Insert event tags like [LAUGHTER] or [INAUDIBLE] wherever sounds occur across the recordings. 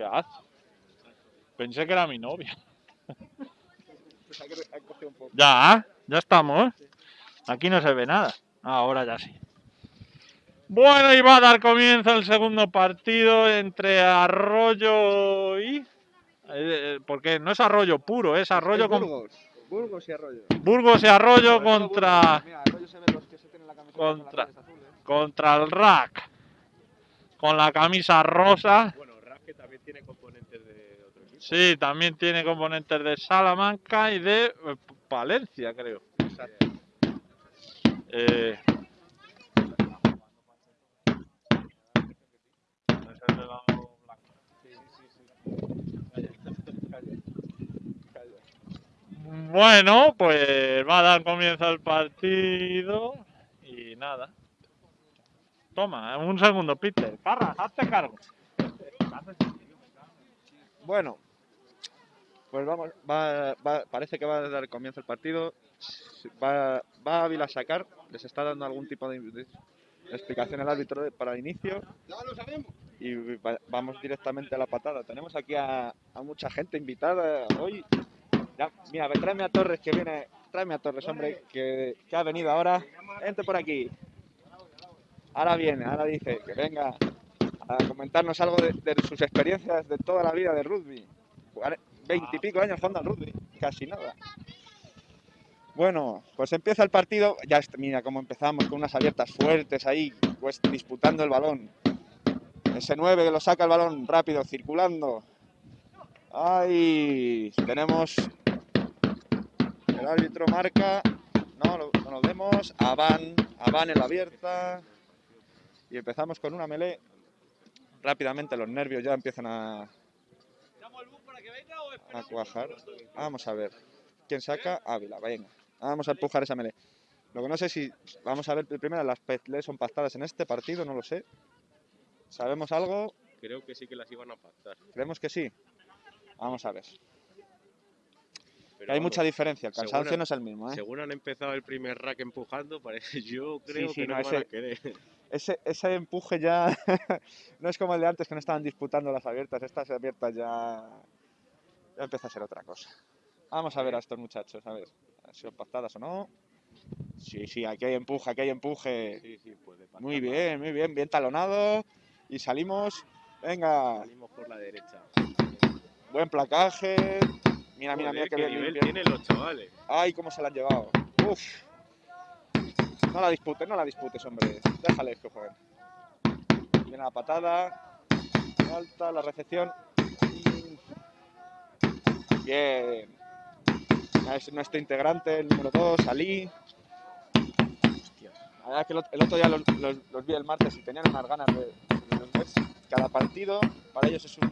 ¿Qué haces? Pensé que era mi novia. Pues hay que, hay que coger un poco. Ya, ya estamos. Aquí no se ve nada. Ahora ya sí. Bueno, y va a dar comienzo el segundo partido entre Arroyo y... eh, porque no es Arroyo puro, es Arroyo con Burgos. Burgos y Arroyo. Burgos y Arroyo contra, Burgos. Mira, Arroyo se ven los que se tienen la camiseta con las contra- azules. contra el Rack. Con la camisa rosa. Bueno, Rasque también tiene componentes de otro equipo. Sí, también tiene componentes de Salamanca y de eh, Palencia, creo. Eh, de la blanca. Bueno, pues va a dar comienzo el partido y nada. Toma, un segundo, Peter. Carras, hazte cargo. Bueno, pues vamos, va, va- parece que va a dar comienzo el partido. Va, va Ávila a sacar, les está dando algún tipo de, de explicación el árbitro para el inicio. Y va- vamos directamente a la patada. Tenemos aquí a, a mucha gente invitada hoy. Ya, mira, tráeme a Torres que viene. Tráeme a Torres, hombre, que, que ha venido ahora. Vente por aquí. Ahora viene, ahora dice que venga a comentarnos algo de, de sus experiencias de toda la vida de rugby. Veintipico años jugando al casi nada. Bueno, pues empieza el partido. Ya mira cómo empezamos con unas abiertas fuertes ahí, pues disputando el balón. Ese 9 que lo saca el balón rápido, circulando. Ahí tenemos. El árbitro marca. No, no lo vemos. Avan, Avan en la abierta. Y empezamos con una melee rápidamente los nervios ya empiezan a, a cuajar. Vamos a ver. ¿Quién saca? Ávila, venga. Vamos a empujar esa melee. Lo que no sé si. Vamos a ver primero, las peleas son pactadas en este partido, no lo sé. ¿Sabemos algo? Creo que sí que las iban a pactar. Creemos que sí. Vamos a ver. Pero hay vamos, mucha diferencia, el cansancio no es el mismo. ¿eh? Según han empezado el primer rack empujando, parece, [LAUGHS] yo creo sí, que no, no, van a ese- querer. Ese, ese empuje ya [LAUGHS] no es como el de antes que no estaban disputando las abiertas. Estas abiertas ya empieza a ser otra cosa. Vamos a ver a estos muchachos, a ver. ¿Han sido pactadas o no? Sí, sí, aquí hay empuje, aquí hay empuje. Sí, sí, puede. Muy bien, muy bien, bien talonado. Y salimos. Venga, Salimos por la derecha. buen placaje. Mira, mira, mira qué qué bien nivel tienen los chavales. Ay, cómo se la han llevado. Uf. No la disputes, no la disputes, hombre. Déjales que jueguen. Viene la patada. Alta, la recepción. Bien. Es nuestro integrante, el número 2, Ali. La verdad que el ot- el otro día los, los- los vi el martes y tenían unas ganas de, de los ver. Cada partido para ellos es un-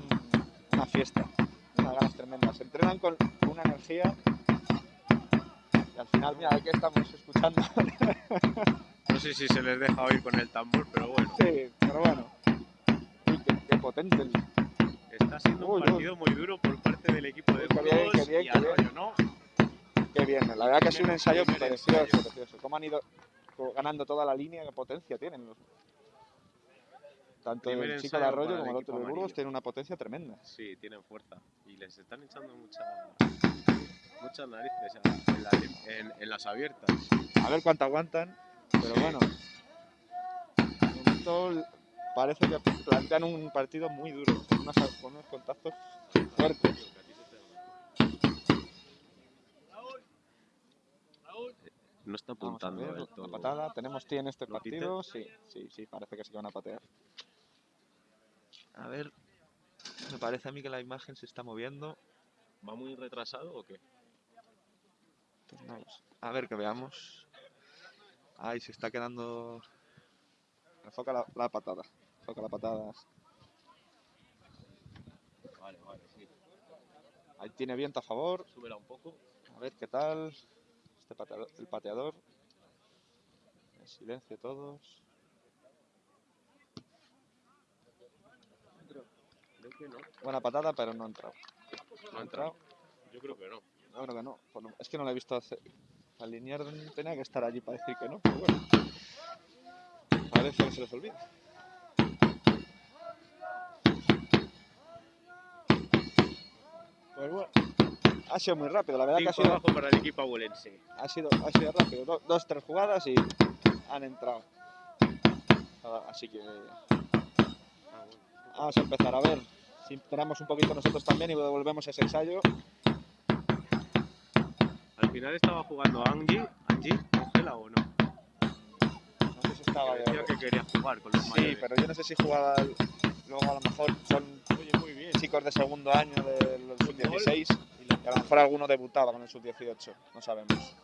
una fiesta. Unas ganas tremendas. Se entrenan con una energía y al final, mira, aquí estamos escuchando. [LAUGHS] No sé si se les deja oír con el tambor, pero bueno. sí, pero bueno. Uy, qué, qué potente el... Está siendo Uy, un uy. partido muy duro por parte del equipo de Burgos y. Arroyo, ¿no? Qué bien, la verdad que ha sido un ensayo precioso, ensayo. precioso. Cómo han ido ganando toda la línea, qué potencia tienen. Los... Tanto Primer el chico de Arroyo como el otro de Burgos tienen una potencia tremenda. Sí, tienen fuerza. Y les están echando mucha, muchas narices en, la lim- en- en las abiertas. A ver cuánto aguantan, pero bueno. De momento parece que plantean un partido muy duro, con, unas- con unos contactos fuertes. No está apuntando ver, del la patada. ¿Tenemos ti en este partido? Sí, sí, sí, parece que sí que van a patear. A ver, me parece a mí que la imagen se está moviendo. ¿Va muy retrasado o qué? Pues no. A ver que veamos. Ay, se está quedando. Enfoca la, la patada. Enfoca la patada. Vale, vale, sí. Ahí tiene viento a favor. Súbela un poco. A ver qué tal. Este pateador, el pateador. En silencio todos. Creo que no. Buena patada, pero no ha entrado. No ha entrado. Yo creo que no. No, creo que no. Es que no la he visto hacer. Alinear tenía que estar allí para decir que no, pero bueno. Parece que se les olvida. Pues bueno, ha sido muy rápido, la verdad que ha sido, abajo para el equipo abulense. ha sido, ha sido rápido. Do- dos, tres jugadas y han entrado. Así que vamos a empezar a ver si esperamos un poquito nosotros también y devolvemos ese ensayo. Al final estaba jugando Angie, Angie, Ángela o no. No sé si estaba Que decía que quería jugar con los Sí, mayores. pero yo no sé si jugaba luego a lo mejor son chicos de segundo año del sub-16 y a lo mejor alguno debutaba con el sub-18, no sabemos.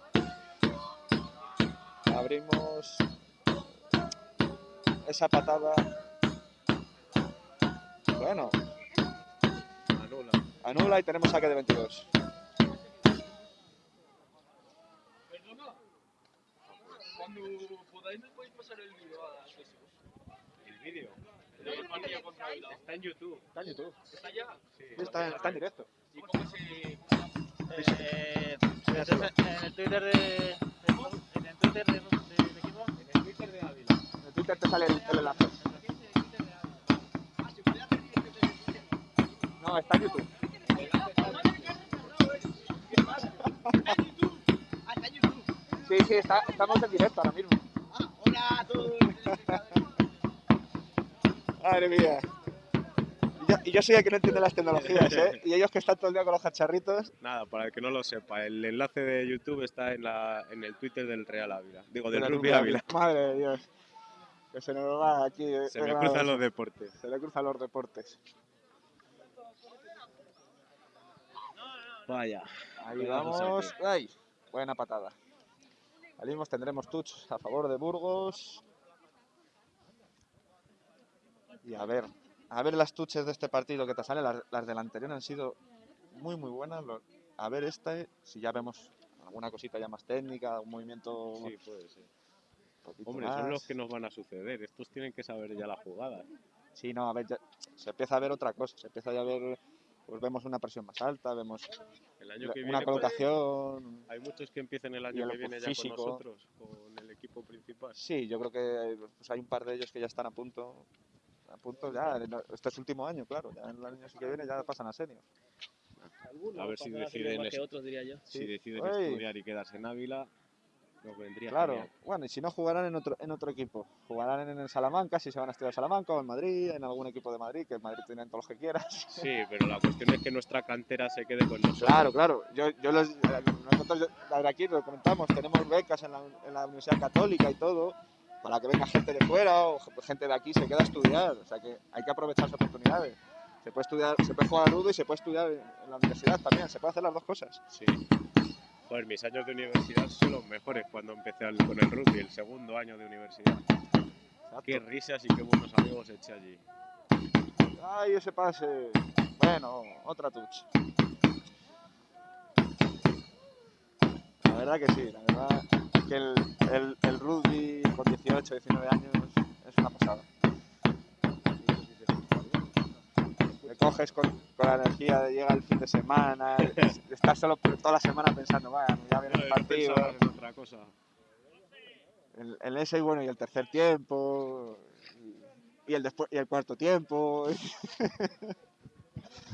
Abrimos esa patada. Bueno, Anula. anula y tenemos saque de 22. Cuando podáis me podéis pasar el vídeo a Facebook. El vídeo. El partido contra Bilbao. Está en YouTube. Está en YouTube. ¿Está ya? Sí. Está, está en directo. ¿Y cómo se...? Eh, en el Twitter de, en el Twitter de, equipo. En el Twitter de Ávila. En Twitter te sale el, el enlace. No, está en YouTube. Sí, sí, está, estamos en directo ahora mismo. Hola a todos. [LAUGHS] Madre mía. Y yo, y yo soy el que no entiende las tecnologías, ¿eh? [LAUGHS] Y ellos que están todo el día con los cacharritos. Nada, para el que no lo sepa, el enlace de YouTube está en, la, en el Twitter del Real Ávila. Digo, del Rugby Ávila. Madre de Dios. Que se nos va aquí. eh, Se me cruzan los deportes. Se le cruzan los deportes. Vaya. Ahí vamos. ¡Ay! Buena patada. Salimos, tendremos touch a favor de Burgos. Y a ver, a ver las touches de este partido que te salen. Las, las del anterior han sido muy, muy buenas. Lo- A ver este, si ya vemos alguna cosita ya más técnica, un movimiento Sí, puede ser. Hombre, más. son los que nos van a suceder. Estos tienen que saber ya la jugada. Sí, no, a ver, ya- se empieza a ver otra cosa. Se empieza ya a ver, pues vemos una presión más alta, vemos El año la- que una viene, colocación. hay muchos que empiecen el año el que viene ya físico. con nosotros, con el equipo principal. Sí, yo creo que pues, hay un par de ellos que ya están a punto. A punto ya, este es su último año, claro. Ya en el año que viene ya pasan a senior. A ver si deciden, que otros, diría yo. si Sí. deciden estudiar y quedarse en Ávila, nos vendría Claro, genial. bueno, y si no jugarán en otro, en otro equipo. Jugarán en el Salamanca, si se van a estudiar a Salamanca o en Madrid, en algún equipo de Madrid, que en Madrid tienen todos los que quieras. [LAUGHS] Sí, pero la cuestión es que nuestra cantera se quede con nosotros. Claro, claro. Yo, yo los, nosotros, a ver, aquí lo comentamos, tenemos becas en la, en la Universidad Católica y todo, para que venga gente de fuera o gente de aquí se queda a estudiar. O sea que hay que aprovechar esas oportunidades. Se puede estudiar, se puede jugar a rudo y se puede estudiar en la universidad también. Se puede hacer las dos cosas. Sí. Joder, mis años de universidad son los mejores cuando empecé al- con el rugby, el segundo año de universidad. Qué risas y qué buenos amigos eché allí. Ay, ese pase. Bueno, otra touch. La verdad que sí, la verdad que el, el, el rugby con 18, 19 años es una pasada. Te coges con, con la energía de llega el fin de semana, es- [LAUGHS] estás solo por- toda la semana pensando, bueno, ya viene el partido, en otra cosa. el, el ese y bueno, y el tercer tiempo, y, y el después y el cuarto tiempo, [LAUGHS]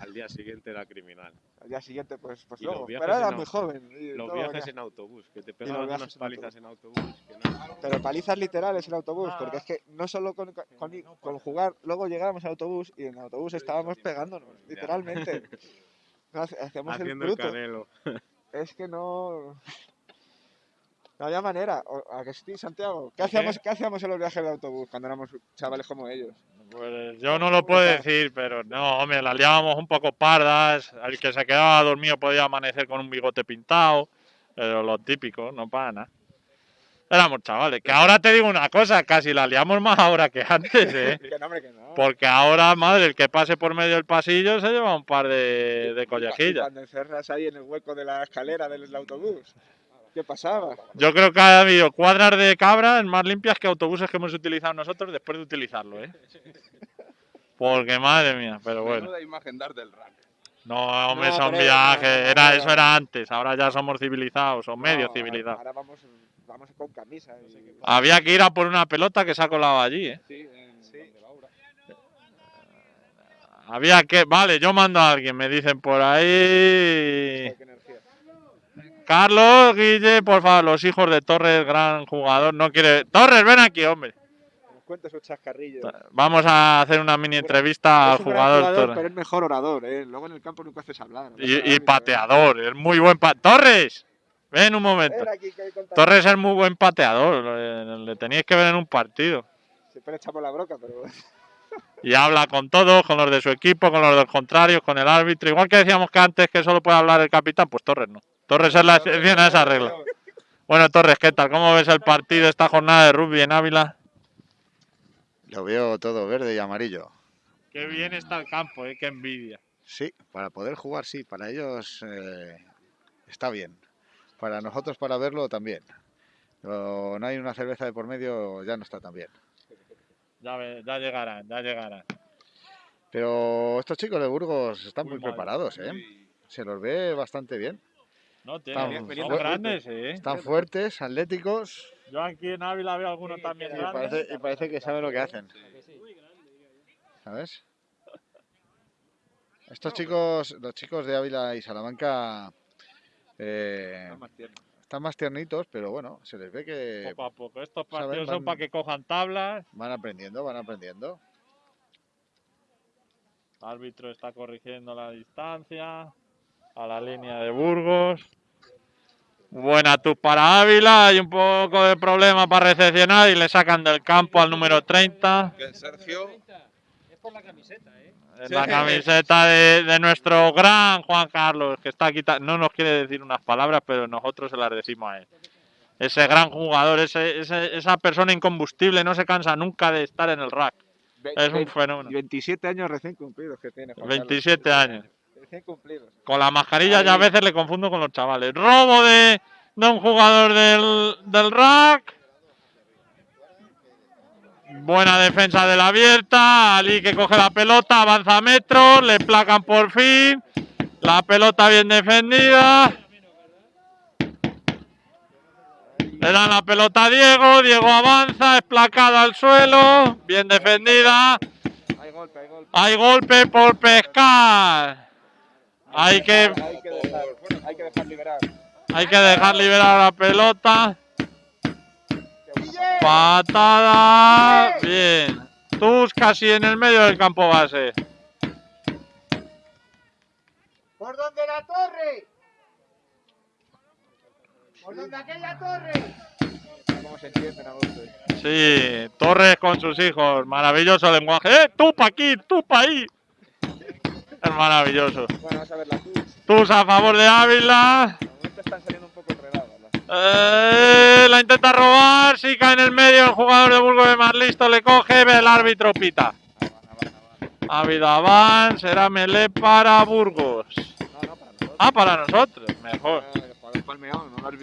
Al día siguiente era criminal. al día siguiente pues, pues luego, pero era muy joven. y Los viajes en autobús, que te pegaban unas en palizas en autobús. que no- Pero palizas literales en autobús, porque es que no solo con, con, con jugar, luego llegábamos al autobús y en el autobús estábamos pegándonos, literalmente. [LAUGHS] Hacíamos el Haciendo el bruto. canelo. Es que no. [LAUGHS] No había manera. O- ¿A que sí, Santiago? ¿Qué hacíamos, ¿Qué hacíamos en los viajes de autobús cuando éramos chavales como ellos? Pues yo no lo puedo decir, pero no, hombre, las liábamos un poco pardas. El que se quedaba dormido podía amanecer con un bigote pintado. Pero lo típico, no para nada. Éramos chavales. Que ahora te digo una cosa, casi las liamos más ahora que antes, [LAUGHS] ¿eh? Que no, hombre, que no. Porque ahora, madre, el que pase por medio del pasillo se lleva un par de, de collejillas. Cuando encerras ahí en el hueco de la escalera del autobús. ¿Qué pasaba? Yo creo que ha habido cuadras de cabras más limpias que autobuses que hemos utilizado nosotros después de utilizarlo, ¿eh? Porque madre mía, pero bueno. Menuda imagen dar del rank. No, hombre, No, son pero- viajes. no, no, Era, no, eso era antes, ahora ya somos civilizados, o medio ahora- civilizados. Ahora vamos, vamos con camisa. y- Había que ir a por una pelota que se ha colado allí, ¿eh? Sí, en Sí. Había que. Vale, yo mando a alguien, me dicen por ahí. Carlos, Guille, por favor, los hijos de Torres, gran jugador, no quiere. Torres, ven aquí, hombre. Sus chascarrillos. Vamos a hacer una mini entrevista al jugador, jugador, Torres. pero es mejor orador, ¿eh? Luego en el campo nunca haces hablar. Y, y pateador, es muy buen pa Torres, ven un momento. Ven aquí. Torres es muy buen pateador, le, le teníais que ver en un partido. Siempre le echamos la broca, pero. [LAUGHS] Y habla con todos, con los de su equipo, con los del contrario, con el árbitro. Igual que decíamos que antes que solo puede hablar el capitán, pues Torres no. Torres es la excepción a esa regla. Bueno, Torres, ¿qué tal? ¿Cómo ves el partido, esta jornada de rugby en Ávila? Lo veo todo verde y amarillo. Qué bien está el campo, ¿eh? qué envidia. Sí, para poder jugar sí, para ellos eh, está bien. Para nosotros para verlo también. Pero no hay una cerveza de por medio, ya no está tan bien. Ya, llegarán, ya llegarán. Pero estos chicos de Burgos están Muy muy, preparados, ¿eh? Se los ve bastante bien. No, tienen, son grandes, ¿eh? Están fuertes, atléticos Yo aquí en Ávila veo algunos también y grandes. parece, y parece que saben lo que hacen. ¿Sabes? Estos chicos, los chicos de Ávila y Salamanca eh, están más tiernitos, pero bueno, se les ve que Poco a poco. Estos partidos son van- para que cojan tablas. van aprendiendo, van aprendiendo. El árbitro está corrigiendo la distancia a la línea de Burgos. Buena tú para Ávila. Hay un poco de problema para recepcionar y le sacan del campo al número 30. Que Sergio. En la camiseta de, de nuestro gran Juan Carlos, que está aquí. No nos quiere decir unas palabras, pero nosotros se las decimos a él. Ese gran jugador, ese, ese- esa persona incombustible, no se cansa nunca de estar en el rack. Es un fenómeno. 27 años recién cumplidos que tiene. Juan 27 años. Carlos. Con la mascarilla ya a veces le confundo con los chavales. Robo de, de un jugador del, del rack. Buena defensa de la abierta. Ali que coge la pelota, avanza metros, le placan por fin. La pelota bien defendida. Le dan la pelota a Diego. Diego avanza, es placada al suelo. Bien defendida. Hay golpe, hay golpe. Hay golpe por pescar. Hay que, Hay que dejar, hay que dejar liberar. hay que dejar liberar la pelota. Patada. Bien. Tus casi en el medio del campo base. ¿Por donde la torre? ¿Por donde aquella torre? ¿Cómo se entienden a gusto? Sí, Torres con sus hijos. Maravilloso lenguaje. ¡Eh! ¡Tú pa' aquí! ¡Tú pa' ahí! [LAUGHS] Maravilloso. Bueno, vamos a ver la cruz. Tus a favor de Ávila. De momento están saliendo un poco enredadas. las- Eh, la intenta robar, sí cae en el medio, el jugador de Burgos de más listo le coge, ve el árbitro pita. Ávila van, será melé para Burgos. No, no, para nosotros. Ah, para nosotros, mejor. Ah.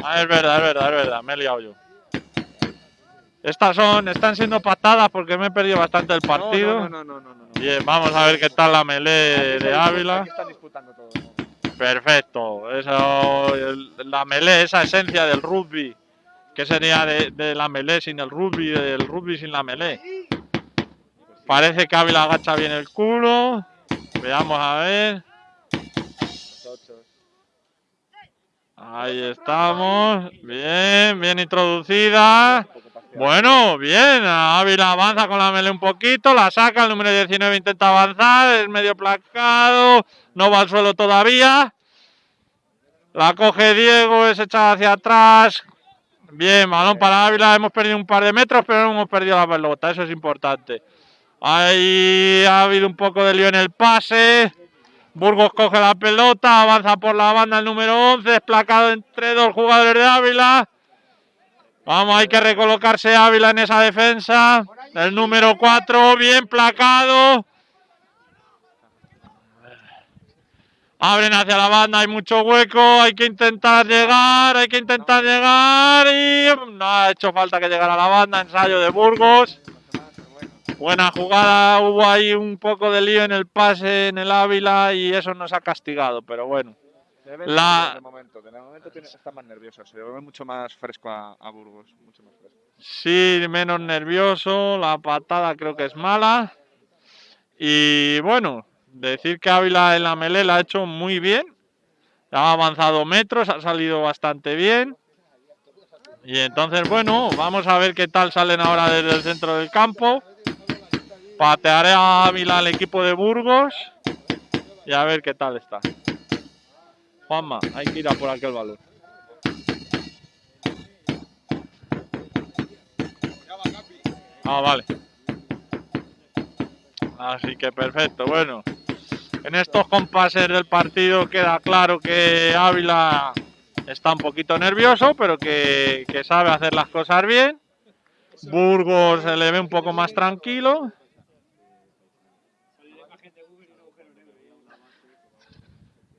Ah, es verdad, es verdad, es verdad, me he liado yo. Estas son, están siendo patadas porque me he perdido bastante el partido. No, no, no, no, no, no. Bien, vamos a ver qué tal la melé de Ávila. Están disputando todo. Perfecto. Eso, la melé, esa esencia del rugby. ¿Qué sería de, de la melé sin el rugby, del rugby sin la melé? Parece que Ávila agacha bien el culo. Veamos a ver. Ahí estamos. Bien, bien introducida. Bueno, bien. Ávila avanza con la melé un poquito. La saca. El número 19 intenta avanzar. Es medio placado. No va al suelo todavía. La coge Diego. Es echada hacia atrás. Bien, balón para Ávila. Hemos perdido un par de metros, pero no hemos perdido la pelota. Eso es importante. Ahí ha habido un poco de lío en el pase. Burgos coge la pelota, avanza por la banda el número 11, desplacado entre dos jugadores de Ávila. Vamos, hay que recolocarse Ávila en esa defensa. El número 4, bien placado. Abren hacia la banda, hay mucho hueco, hay que intentar llegar, hay que intentar llegar y no ha hecho falta que llegara la banda, ensayo de Burgos. Buena jugada, hubo ahí un poco de lío en el pase en el Ávila y eso nos ha castigado, pero bueno. Se ve La- De momento, de momento tiene, está más nervioso. Se ve mucho más fresco a, a Burgos. Mucho más fresco. Sí, menos nervioso, la patada creo que es mala. Y bueno, Decir que Ávila en la melee la ha hecho muy bien. Ha avanzado metros, ha salido bastante bien. Y entonces, bueno, vamos a ver qué tal salen ahora desde el centro del campo. Patearé a Ávila al equipo de Burgos. Y a ver qué tal está. Juanma, hay que ir a por aquel balón. Ah, vale. Así que perfecto. Bueno, en estos compases del partido queda claro que Ávila está un poquito nervioso, pero que, que sabe hacer las cosas bien. Burgos se le ve un poco más tranquilo.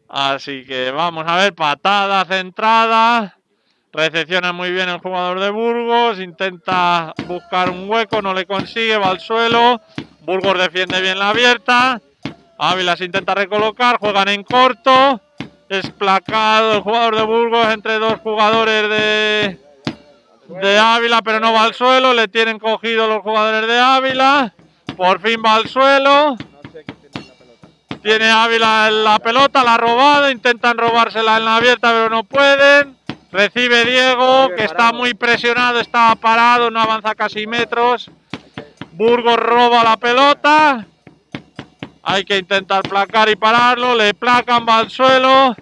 Así que vamos a ver, patada centrada. Recepciona muy bien el jugador de Burgos. Intenta buscar un hueco, no le consigue, va al suelo. Burgos defiende bien la abierta. Ávila se intenta recolocar, juegan en corto. Desplacado el jugador de Burgos entre dos jugadores de, de Ávila, pero no va al suelo. Le tienen cogido los jugadores de Ávila. Por fin va al suelo. Tiene Ávila la pelota, la ha robado. Intentan robársela en la abierta, pero no pueden. Recibe Diego, que está muy presionado, está parado, no avanza casi metros. Burgos roba la pelota. Hay que intentar placar y pararlo. Le placan, va al suelo.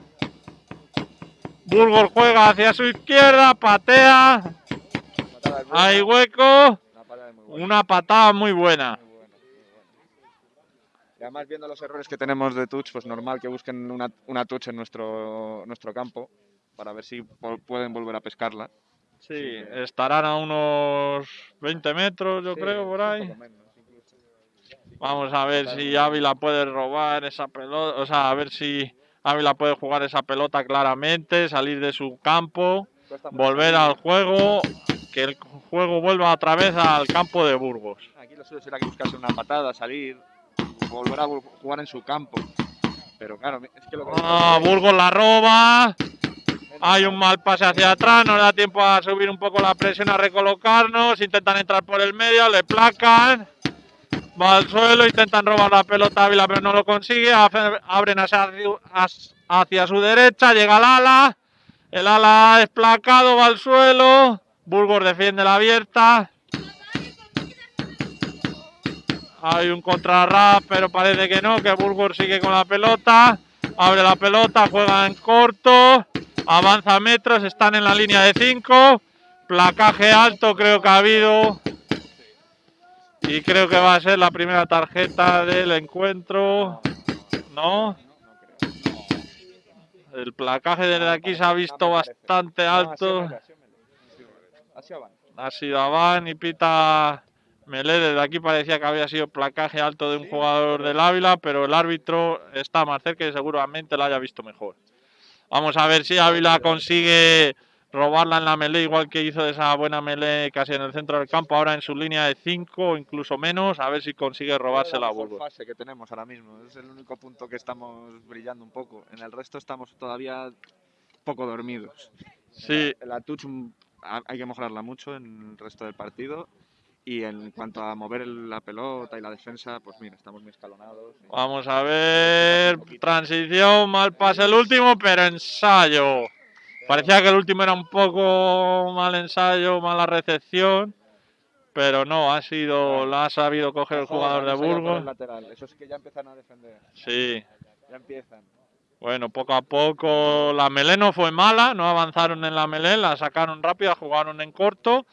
Burgos juega hacia su izquierda, patea. Hay hueco. Una patada muy buena. Además, viendo los errores que tenemos de touch, pues normal que busquen una, una touch en nuestro, nuestro campo para ver si pueden volver a pescarla. Sí, estarán a unos 20 metros, yo Sí, creo, por ahí. poco menos, incluso. Vamos a ver si Ávila puede robar esa pelota, o sea, a ver si Ávila puede jugar esa pelota claramente, salir de su campo, volver al juego, que el juego vuelva otra vez al campo de Burgos. Aquí lo suyo será que buscase una patada, salir, volver a jugar en su campo. Pero claro, es que lo que Ah, Burgos la roba. Hay un mal pase hacia atrás, no le da tiempo a subir un poco la presión, a recolocarnos. Intentan entrar por el medio, le placan. Va al suelo, intentan robar la pelota a Ávila, pero no lo consigue. Abren hacia, hacia su derecha, llega el ala. El ala es placado, va al suelo. Burgos defiende la abierta. Hay un contrarrap, pero parece que no, que Burgos sigue con la pelota. Abre la pelota, juega en corto. Avanza metros, están en la línea de 5. Placaje alto creo que ha habido. Y creo que va a ser la primera tarjeta del encuentro. ¿No? El placaje desde aquí se ha visto bastante alto. Ha sido Aván y pita Melé. Desde aquí parecía que había sido placaje alto de un jugador del Ávila, pero el árbitro está más cerca y seguramente lo haya visto mejor. Vamos a ver si Ávila consigue robarla en la melee, igual que hizo esa buena melee casi en el centro del campo, ahora en su línea de 5 o incluso menos, a ver si consigue robársela a Burgos. fase que tenemos ahora mismo. Es el único punto que estamos brillando un poco. En el resto estamos todavía poco dormidos. Sí, En la touch mm, ha- hay que mejorarla mucho en el resto del partido. Y en cuanto a mover la pelota y la defensa, pues mira, estamos muy escalonados. y- Vamos a ver. Transición, mal pase el último, pero ensayo. Parecía que el último era un poco mal ensayo, mala recepción. Pero no, ha sido, la ha sabido coger el jugador de Burgos. lateral. Eso es que ya empiezan a defender. Sí. Ya empiezan. Bueno, poco a poco la melé no fue mala, no avanzaron en la melé, la sacaron rápida, jugaron en corto.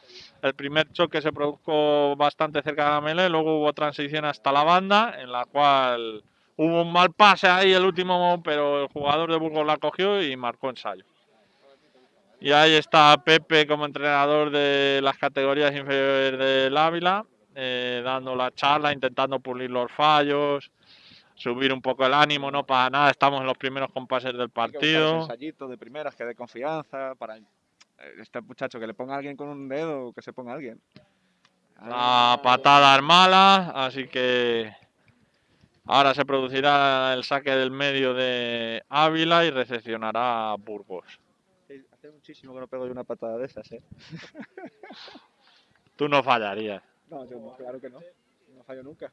El primer choque se produjo bastante cerca de la melé, luego hubo transición hasta la banda, en la cual hubo un mal pase ahí el último, pero el jugador de Burgos la cogió y marcó ensayo. Y ahí está Pepe como entrenador de las categorías inferiores del Ávila, eh, dando la charla, intentando pulir los fallos, subir un poco el ánimo, no para nada, estamos en los primeros compases del Hay que partido. de primeras que dé confianza para este muchacho que le ponga a alguien con un dedo, que se ponga a alguien. La patada es mala, así que ahora se producirá el saque del medio de Ávila y recepcionará a Burgos. Hace muchísimo que no pego yo una patada de esas, ¿eh? [LAUGHS] Tú no fallarías. No, yo no, claro que no. No fallo nunca.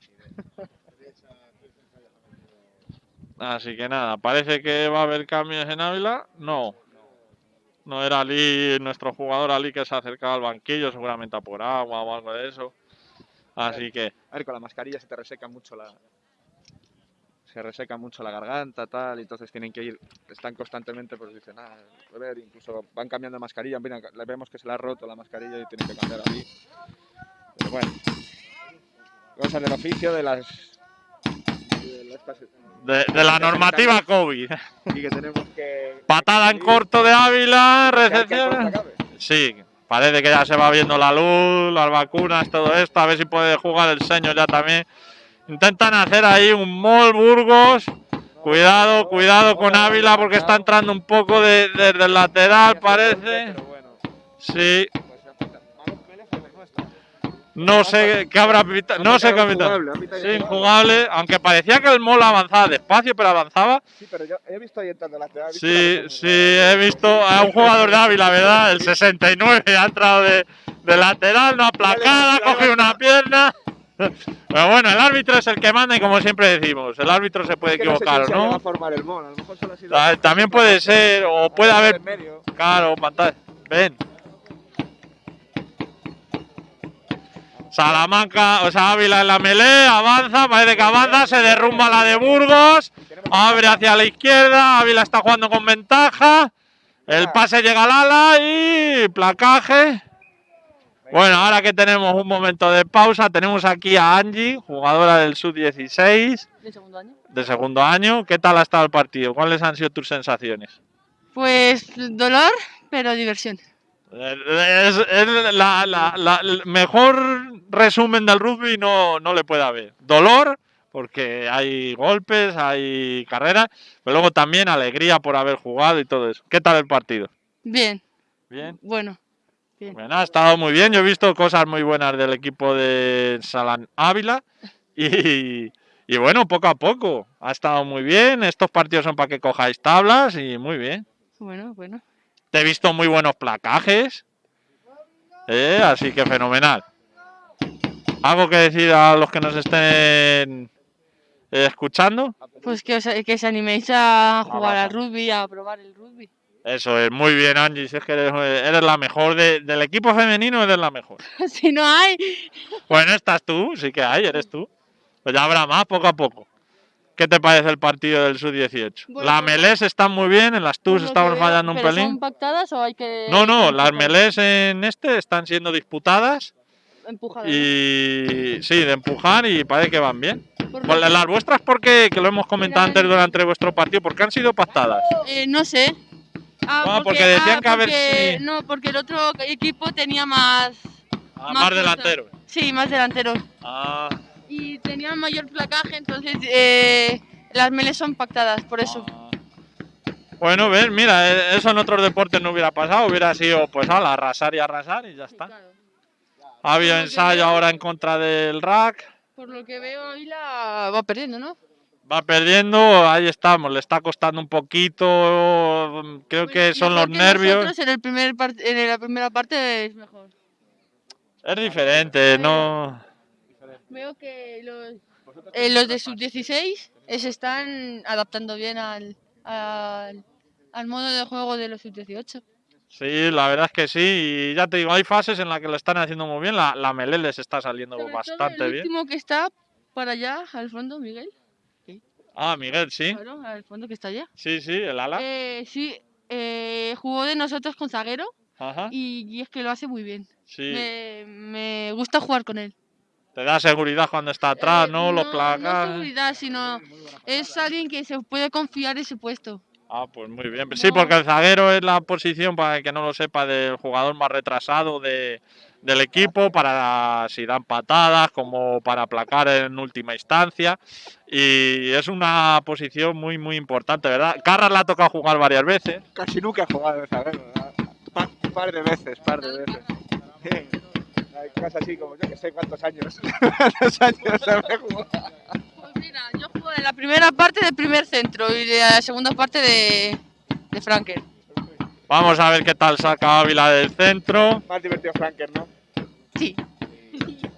Así que nada, parece que va a haber cambios en Ávila. No. No era Ali, nuestro jugador Ali que se acercaba al banquillo, seguramente a por agua o algo de eso. Así que, A ver, con la mascarilla se te reseca mucho la. Se reseca mucho la garganta, tal, y entonces tienen que ir, están constantemente, pues dicen, ah, a ver, incluso van cambiando de mascarilla, le vemos que se le ha roto la mascarilla y tienen que cambiar ahí. Pero bueno, cosas del oficio de las. De las- de, de la normativa COVID. y que tenemos que. Patada en corto de Ávila, recepción. Sí, parece que ya se va viendo la luz, las vacunas, todo esto. A ver si puede jugar el señor ya también. Intentan hacer ahí un Mol Burgos. Cuidado, cuidado con Ávila porque está entrando un poco de- desde el lateral, parece. Sí, pues ya está. Vamos, Vélez, pues no está. No sé qué habrá pitado. No sé qué ha pitado. Injugable, Sí, aunque parecía que el Mol avanzaba despacio, pero avanzaba. Sí, pero yo he visto ahí entrando lateral. he visto Sí, la- sí, he visto a un jugador de Ávila, ¿verdad? El 69 ha entrado de, de lateral, no aplacada, ha cogido una pierna. Pero bueno, el árbitro es el que manda y como siempre decimos, el árbitro se puede Es que no sé equivocar, a ¿no? formar el mon, a lo mejor solo ha sido- Ta- También puede ser, o puede haber, claro, pantalla. Ven. Salamanca, o sea, Ávila en la melee, avanza, parece que avanza, se derrumba la de Burgos, abre hacia la izquierda, Ávila está jugando con ventaja, el pase llega al ala y placaje. Bueno, ahora que tenemos un momento de pausa, tenemos aquí a Angie, jugadora del Sub-16 de segundo año. de segundo año. ¿Qué tal ha estado el partido? ¿Cuáles han sido tus sensaciones? Pues dolor, pero diversión. Es, es la, la- la- el mejor resumen del rugby no, no le puede haber. Dolor, porque hay golpes, hay carreras, pero luego también alegría por haber jugado y todo eso. ¿Qué tal el partido? Bien, Bien. bueno. Bueno, ha estado muy bien. Yo he visto cosas muy buenas del equipo de Salan Ávila y, y bueno, poco a poco. Ha estado muy bien. Estos partidos son para que cojáis tablas y muy bien. Bueno, bueno. Te he visto muy buenos placajes. Eh, así que fenomenal. ¿Algo que decir a los que nos estén escuchando? Pues que, os, que se animéis a jugar al rugby, a probar el rugby. Eso es, muy bien, Angie. Si es que eres, eres la mejor de- del equipo femenino, eres la mejor. [LAUGHS] si no hay, Bueno, estás tú, sí que hay, eres tú. Pues ya habrá más poco a poco. ¿Qué te parece el partido del Sub-18? Bueno, las pues- melés están muy bien, en las por TUS lo estamos que fallando un pero pelín. ¿Son pactadas o hay que.? No, no, las melés en este están siendo disputadas Empujadas, ¿no? y sí, de empujar y parece que van bien. Por Pues que- las vuestras porque, que lo hemos comentado Mira, antes durante vuestro partido, porque han sido pactadas. Eh, no sé. Ah, Ah, porque decían que a ver porque- si- No, porque el otro equipo tenía más. Ah, Más más delanteros. Sí, más delanteros. Ah, Y tenía mayor placaje, entonces eh, las meles son pactadas, por eso. ah. Bueno, ves, mira, eh, eso en otros deportes no hubiera pasado, hubiera sido pues ala, arrasar y arrasar y ya está. Claro. Ha habido Por lo que ensayo ahora en contra del rack. Por lo que veo, Ávila va perdiendo, ¿no? Va perdiendo, ahí estamos, le está costando un poquito, mm, creo Pues que son los que nervios. En, el primer en la primera parte es mejor. Es diferente, no... Veo que los, eh, los de sub-16 eh, se están adaptando bien al, al, al modo de juego de los sub-18. Sí, la verdad es que sí, y ya te digo, hay fases en las que lo están haciendo muy bien, la, la Melé les está saliendo Sobre todo bastante el bien. último que está para allá, al fondo, Miguel. Ah, Miguel, sí, Claro, al fondo que está allá. sí, sí, el ala. Eh, sí, eh, jugó de nosotros con zaguero Ajá, y, y es que lo hace muy bien. sí. Me, me gusta jugar con él. Te da seguridad cuando está atrás, Eh, ¿no? Los No placas. seguridad, sino es alguien que se puede confiar ese puesto. Ah, pues muy bien. Sí, No. porque el zaguero es la posición, para el que no lo sepa, del jugador más retrasado de, del equipo, para si dan patadas, como para aplacar en última instancia. Y es una posición muy, muy importante, ¿verdad? Carras la ha tocado jugar varias veces. Casi nunca he jugado de zaguero, ¿verdad? Pa- Un par de veces, par de veces. Hay cosas así como yo que sé cuántos años. [LAUGHS] ¿Cuántos años habré jugado? Pues mira, yo jugué en la primera parte del primer centro y de la segunda parte de, de Frankel. Vamos a ver qué tal saca Ávila del centro. Más divertido Franker, ¿no? Sí,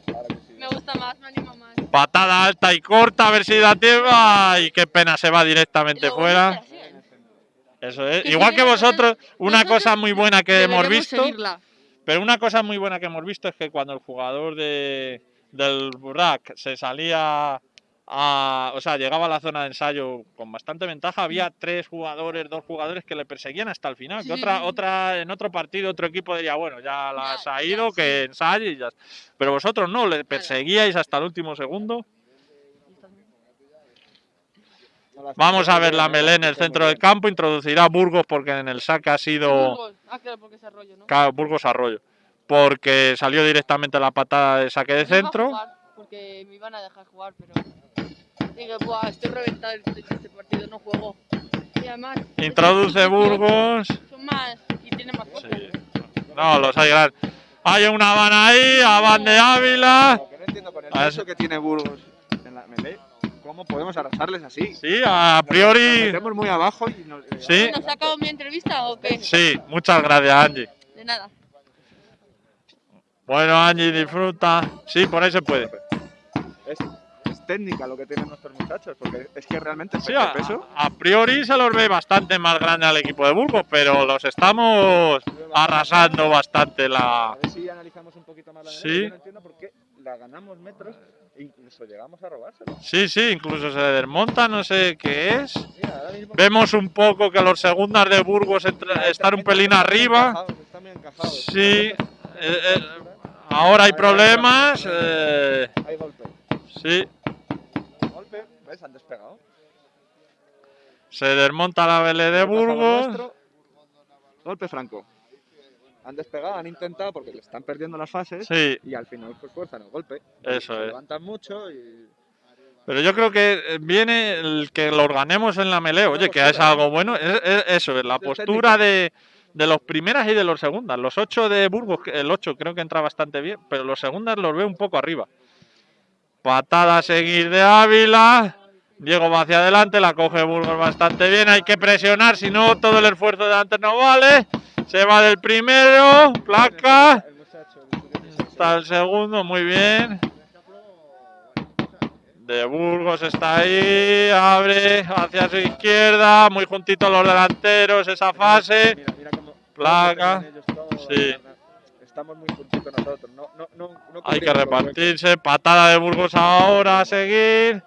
Claro que sí. me gusta más, me anima más. Patada alta y corta, a ver si da tiempo. Y qué pena, se va directamente Lo fuera. Eso es. Igual que vosotros, una cosa muy buena que hemos visto. seguirla. Pero una cosa muy buena que hemos visto es que cuando el jugador de, del Burak se salía a, o sea, llegaba a la zona de ensayo con bastante ventaja, había tres jugadores, dos jugadores que le perseguían hasta el final. Que otra, otra, en otro partido, otro equipo diría, bueno, ya las Ya, ha ya, ido, sí. que ensaye y ya. Pero vosotros no, le perseguíais hasta el último segundo. Vamos a ver la melé en el centro del campo, introducirá Burgos porque en el saque ha sido. Burgos. Ah, claro, porque es arroyo, ¿no? Claro, Burgos Arroyo. Porque salió directamente la patada de saque de No iba a centro. jugar, Porque me iban a dejar jugar, pero. Dije, buah, estoy reventado de este partido, no juego. Y además. [LAUGHS] Introduce [LAUGHS] Burgos. Son más. Y tienen más. Sí. No, los hay grandes. Hay una Habana ahí, Aban de Ávila. Lo que no entiendo con el peso que tiene Burgos en la melee, ¿cómo podemos arrasarles así? Sí, a Nos priori. metemos muy abajo y nos... Sí. ¿Nos ha acabado mi entrevista o qué? Sí, muchas gracias, Angie. De nada. Bueno, Angie, disfruta. Sí, por ahí se puede. Es, es técnica lo que tienen nuestros muchachos, porque es que realmente Sí, peso, a, peso. a priori se los ve bastante más grande al equipo de Burgos, pero los estamos arrasando bastante la. A ver si analizamos un poquito más la Sí. Yo no entiendo por qué la ganamos metros incluso llegamos a robársela. Sí, sí, incluso se desmonta, no sé qué es. Mira, ahora mismo Vemos un poco que los segundas de Burgos entra- están un pelín arriba. Están bien encajados. Sí, eh, eh, ahora hay problemas. eh, Hay golpe. sí, Golpe, ¿ves? Han despegado. se desmonta la Belé de Burgos. Golpe franco. Han despegado, han intentado porque le están perdiendo las fases Sí, y al final pues fuerzan el golpe. Eso Se es. levantan mucho y pero yo creo que eh, viene el que lo organicemos en la melee. Oye, que es algo bueno. Es, es- eso, es la postura de, de los primeras y de los segundas. Los ocho de Burgos, el 8 creo que entra bastante bien, pero los segundas los veo un poco arriba. Patada a seguir de Ávila. Diego va hacia adelante, la coge Burgos bastante bien. Hay que presionar, si no, todo el esfuerzo de antes no vale. Se va del primero, placa. Está el segundo, muy bien. De Burgos está ahí, abre hacia su izquierda, muy juntitos los delanteros, esa fase. Placa. Sí. Estamos muy juntitos nosotros. No, no, no, no Hay que repartirse, patada de Burgos ahora a seguir,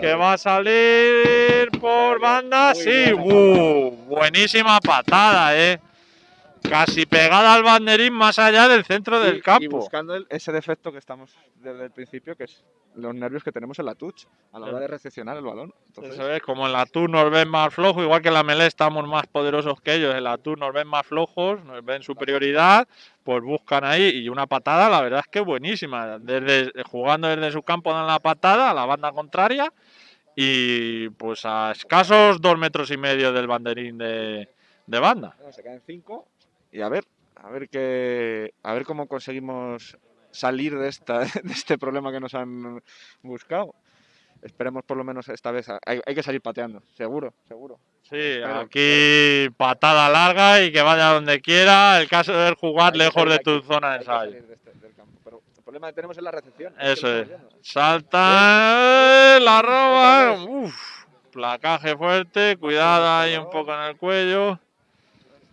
que va a salir por banda, sí, uh, buenísima patada, eh. Casi pegada al banderín más allá del centro Y- del Y campo. buscando el- ese defecto que estamos desde el principio, que es los nervios que tenemos en la touch a la hora de recepcionar el balón. Entonces, Eso es, como en la Tour nos ven más flojos, igual que en la Melee estamos más poderosos que ellos, en la Tour nos ven más flojos, nos ven superioridad, pues buscan ahí y una patada, la verdad es que buenísima. Desde, jugando desde su campo dan la patada a la banda contraria y pues a escasos dos metros y medio del banderín de, de banda. se caen cinco y a ver, a ver qué, a ver cómo conseguimos salir de esta, [LAUGHS] de este problema que nos han buscado. Esperemos por lo menos esta vez. Hay, hay que salir pateando, seguro, seguro. Sí, Espero, aquí patada larga y que vaya donde quiera. El caso es jugar Hay lejos de aquí, tu zona de ensayo. de este- del campo. Pero el problema que tenemos es la recepción. es que Eso es. Salta, eh, la roba. Otra Uf, placaje fuerte, cuidado ahí un poco en el cuello.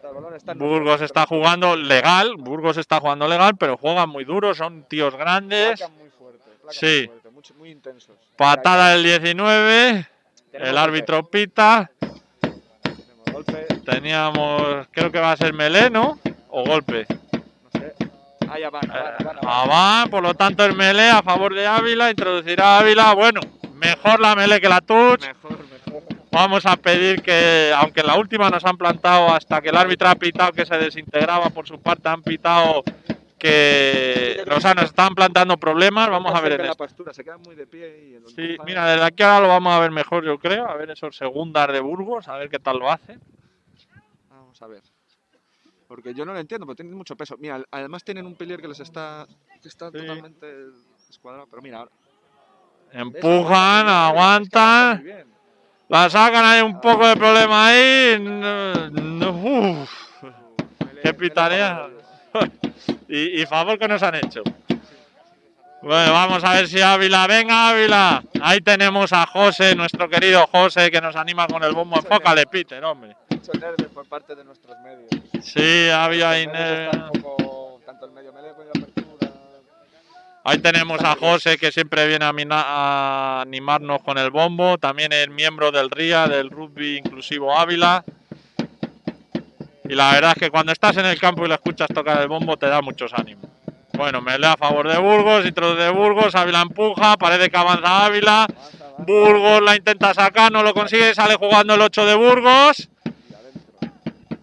El balón está en Burgos está jugando legal, Burgos está jugando legal, pero juegan muy duro, son tíos grandes. Placan muy fuerte, placan Sí. muy, fuerte, mucho- muy intensos. Patada del 19, tenemos el golpe, árbitro pita. tenemos golpe, Teníamos, creo que va a ser Melé, ¿no? O golpe. no sé. Ah, ya van, Eh, van, van, van. Abán, por lo tanto el Melé a favor de Ávila, introducirá a Ávila. Bueno, mejor la Melé que la Touch. Mejor, mejor. Vamos a pedir que, aunque en la última nos han plantado hasta que el árbitro ha pitado que se desintegraba por su parte, han pitado que nos, han, nos están plantando problemas. Vamos a ver en la esto. se queda muy de pie y el Sí, mira, desde aquí ahora lo vamos a ver mejor, yo creo. A ver esos segundas de Burgos, a ver qué tal lo hace. Vamos a ver. Porque yo no lo entiendo, porque tienen mucho peso. Mira, además tienen un pilier que les está, que está Sí. totalmente escuadrado. Pero mira, ahora-. Empujan, Aguantan, aguantan. muy bien. La sacan, hay un poco de problema ahí. Uf. Qué ellos. [LAUGHS] y, y favor que nos han hecho. Bueno, vamos a ver si Ávila. Venga, Ávila. Ahí tenemos a José, nuestro querido José, que nos anima con el bombo. Enfócale, Peter, hombre. Mucho nervio por parte de nuestros medios. Sí, había ahí. Poco, tanto el medio melee. Ahí tenemos a José que siempre viene a, animarnos con el bombo. También es miembro del RIA, del Rugby Inclusivo Ávila. Y la verdad es que cuando estás en el campo y le escuchas tocar el bombo te da muchos ánimos. Bueno, me a favor de Burgos, introduce de Burgos, Ávila empuja, parece que avanza Ávila. Burgos la intenta sacar, no lo consigue, sale jugando el 8 de Burgos.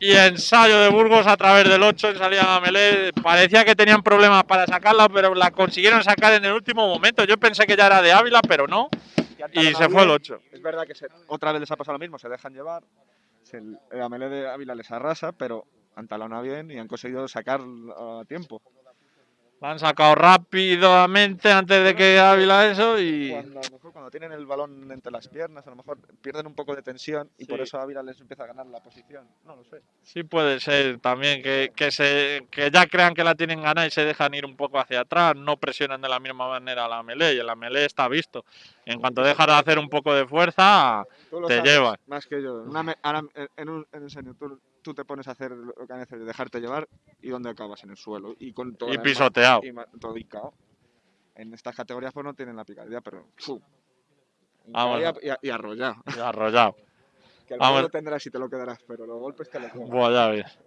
Y ensayo de Burgos a través del 8 en salida a Melé. Parecía que tenían problemas para sacarla, pero la consiguieron sacar en el último momento. Yo pensé que ya era de Ávila, pero no. Y se fue el 8. Es verdad que se- otra vez les ha pasado lo mismo, se dejan llevar. se- el Amelé de Ávila les arrasa, pero han talonado bien y han conseguido sacar a tiempo. La han sacado rápidamente antes de que Ávila eso y. Cuando, a lo mejor cuando tienen el balón entre las piernas, a lo mejor pierden un poco de tensión y por Sí. eso Ávila les empieza a ganar la posición. No lo sé. Sí puede ser también que, que, se, que ya crean que la tienen ganada y se dejan ir un poco hacia atrás, no presionan de la misma manera a la melee y el melee está visto. En cuanto dejas de hacer un poco de fuerza, Te llevan. Más que yo. Una me- ahora, en, en un, en serio, tú, tú te pones a hacer lo que que hacer, dejarte llevar y ¿dónde acabas? En el suelo. Y con todo y pisoteado. y todo hincao. En estas categorías pues no tienen la picardía, pero. Hincao Y, a- y arrollado. Y arrollado. [LAUGHS] Que el Vamos. lo tendrás y te lo quedarás, pero los golpes te lo quedan. Buah, ya ves.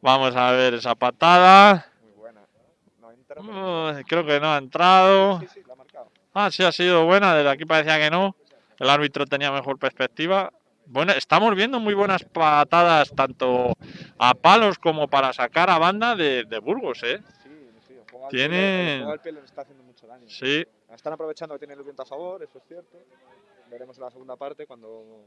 Vamos a ver esa patada. Muy buena. No entra, pero- creo que no ha entrado. Sí, sí, la ha marcado. Ah, sí, ha sido buena. Desde aquí parecía que no. El árbitro tenía mejor perspectiva. Bueno, estamos viendo muy buenas patadas tanto a palos como para sacar a banda de, de Burgos, ¿eh? Sí, sí. El juego Tiene- al pie les está haciendo mucho daño. Sí. Están aprovechando que tienen el viento a favor, eso es cierto. Veremos en la segunda parte cuando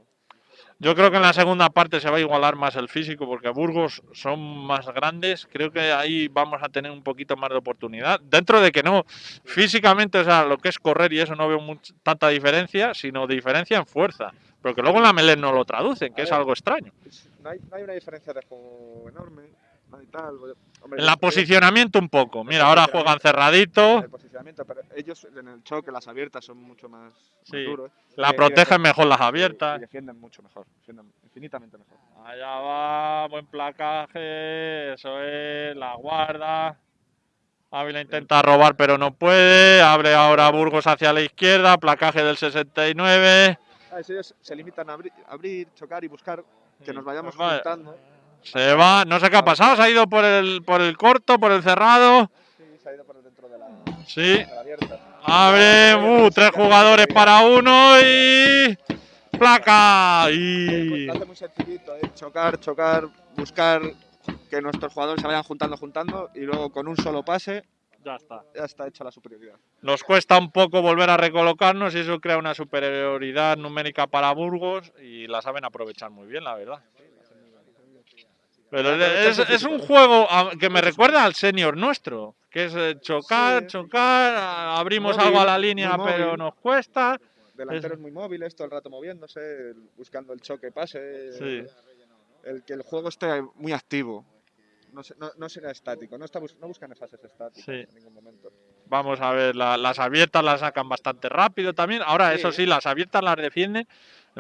Yo creo que en la segunda parte se va a igualar más el físico porque Burgos son más grandes. Creo que ahí vamos a tener un poquito más de oportunidad. Dentro de que no, físicamente, o sea, lo que es correr y eso no veo much- tanta diferencia, sino diferencia en fuerza. Porque luego en la Melén no lo traducen, que es algo extraño. No hay, no hay una diferencia de juego enorme, hay tal. Hombre, En la ellos- posicionamiento un poco. Mira, ahora juegan cerradito, El posicionamiento, pero ellos en el choque, las abiertas son mucho más, más Sí. duros. la y- y protegen mejor las y- abiertas. Y defienden mucho mejor, defienden infinitamente mejor. Allá va, buen placaje, eso es, la guarda. Ávila intenta robar pero no puede, abre ahora Burgos hacia la izquierda, placaje del 69. Ah, ellos se limitan a abrir, abrir, chocar y buscar que nos vayamos Pues vale. juntando. Se va, no sé qué ha pasado, se ha ido por el, por el corto, por el cerrado. Sí, se ha ido por dentro de la, Sí, de la abierta. abre, uh, tres jugadores para uno y... Placa. Y... Hace muy sencillito, eh, chocar, chocar, buscar que nuestros jugadores se vayan juntando, juntando y luego con un solo pase Ya está. ya está hecha la superioridad. Nos cuesta un poco volver a recolocarnos y eso crea una superioridad numérica para Burgos y la saben aprovechar muy bien, la verdad. Pero es, es un juego que me recuerda al senior nuestro, que es eh, chocar, Sí. chocar, abrimos Móvil, algo a la línea pero nos cuesta. Delanteros muy móviles, todo el rato moviéndose, buscando el choque, pase. Sí. El que el juego esté muy activo. No, no, no será estático, no, está no buscan fases estáticas Sí. en ningún momento. Vamos a ver, la- las abiertas las sacan bastante rápido también. Ahora, eso sí, las abiertas las defienden.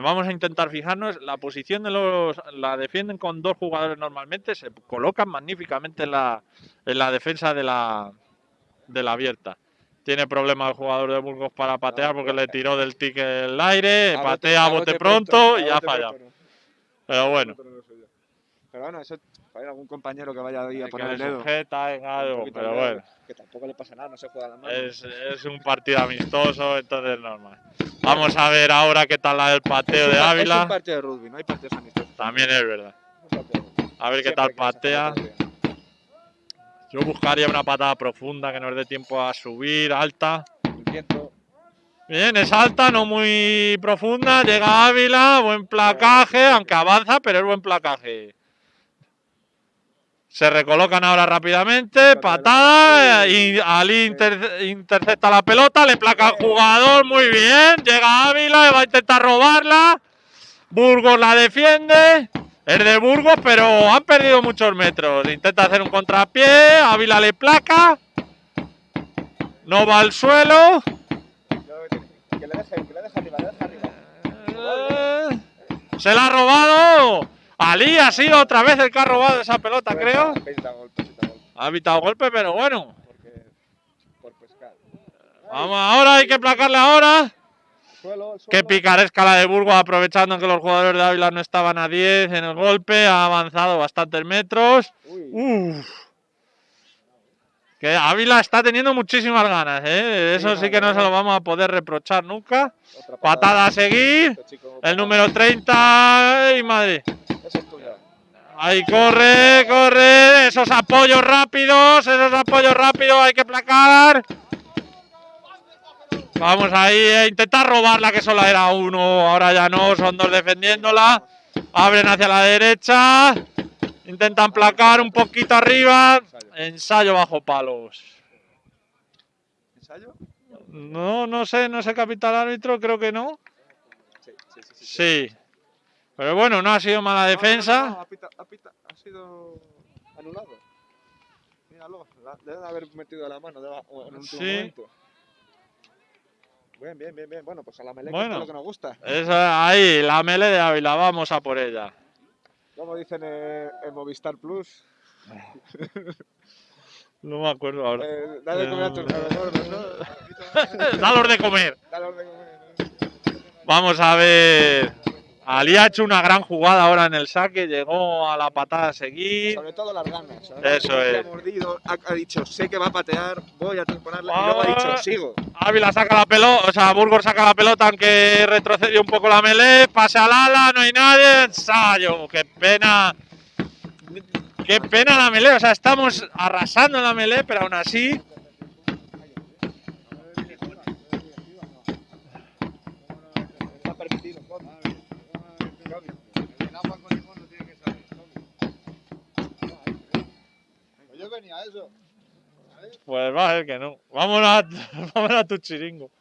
Vamos a intentar fijarnos. La posición de los. La defienden con dos jugadores normalmente. Se colocan magníficamente en la, en la defensa de la, de la abierta. Tiene problema el jugador de Burgos para patear porque le tiró del ticket el aire. A bote- patea a bote, pronto, a y ya ha fallado. Pero bueno. Pronto no lo sé yo. Pero bueno, eso, hay algún compañero que vaya ahí a que poner el dedo. sujeta en algo, pero dedo, bueno. Que tampoco le pasa nada, no se juega la mano. Es, es un partido amistoso, entonces normal. Vamos a ver ahora qué tal la del pateo de pa- Es Ávila. un partido de rugby, no hay partidos amistosos. También es verdad. A ver qué tal patea. Yo buscaría una patada profunda que nos dé tiempo a subir, alta. Bien, es alta, no muy profunda. Llega Ávila, buen placaje, aunque avanza, pero es buen placaje. Se recolocan ahora rápidamente, patada, y Ali inter- intercepta la pelota, le placa al jugador, muy bien, llega Ávila, va a intentar robarla, Burgos la defiende, es de Burgos, pero han perdido muchos metros, intenta hacer un contrapié, Ávila le placa, No va al suelo. Que le deje, que le deje arriba, le deje arriba. Eh, Se la ha robado. Ali ha sido otra vez el que ha robado esa pelota, creo. Pinta golpe, pinta golpe. Ha evitado golpe, pero bueno. Porque. Por pescar. Vamos, ahora hay que placarle ahora. Suelo, el suelo. Qué picaresca la de Burgos, aprovechando que los jugadores de Ávila no estaban a 10 en el golpe. Ha avanzado bastantes metros. Uf. Que Ávila está teniendo muchísimas ganas, ¿eh? Eso sí que no se lo vamos a poder reprochar nunca. Patada a seguir. Este El número 30. ¡Ay, madre! Ahí corre, corre. Esos apoyos rápidos, esos apoyos rápidos hay que placar. Vamos ahí a intentar robarla, que solo era uno. Ahora ya no, son dos defendiéndola. Abren hacia la derecha. Intentan placar un poquito arriba. Ensayo bajo palos. ¿Ensayo? No, no sé, no sé, capitán árbitro, creo que no. Sí. Pero bueno, no ha sido mala No, no, no, defensa. no, ha, pita- ha pita- ha sido anulado. Míralo, la- le deben haber metido la mano en un Sí. momento. Bien, bien, bien, bien. Bueno, pues a la melé Bueno. es lo que nos gusta. Esa, ahí, la mele de Ávila, vamos a por ella. Como dicen eh, en Movistar Plus, No me acuerdo ahora. eh, dale de comer a tus Eh, gordos, ¿no? [LAUGHS] Dalos de comer. Dale de comer. Vamos a ver. Ali ha hecho una gran jugada ahora en el saque, llegó a la patada a seguir. Sobre todo las ganas. ¿sabes? Eso es. Ha mordido, ha, dicho, sé que va a patear, voy a transponerla. Y luego ha dicho, Ah. sigo. Ávila saca la pelota, o sea, Burgos saca la pelota, aunque retrocedió un poco la melee, pase al ala, no hay nadie, ensayo, qué pena. Qué pena la melee, o sea, estamos arrasando en la melee, pero aún así. Está permitido. El agua con limón no tiene que salir. Pues yo venía a eso. Pues va a ver que no. Vámonos a, [LAUGHS] vámonos a tu chiringo.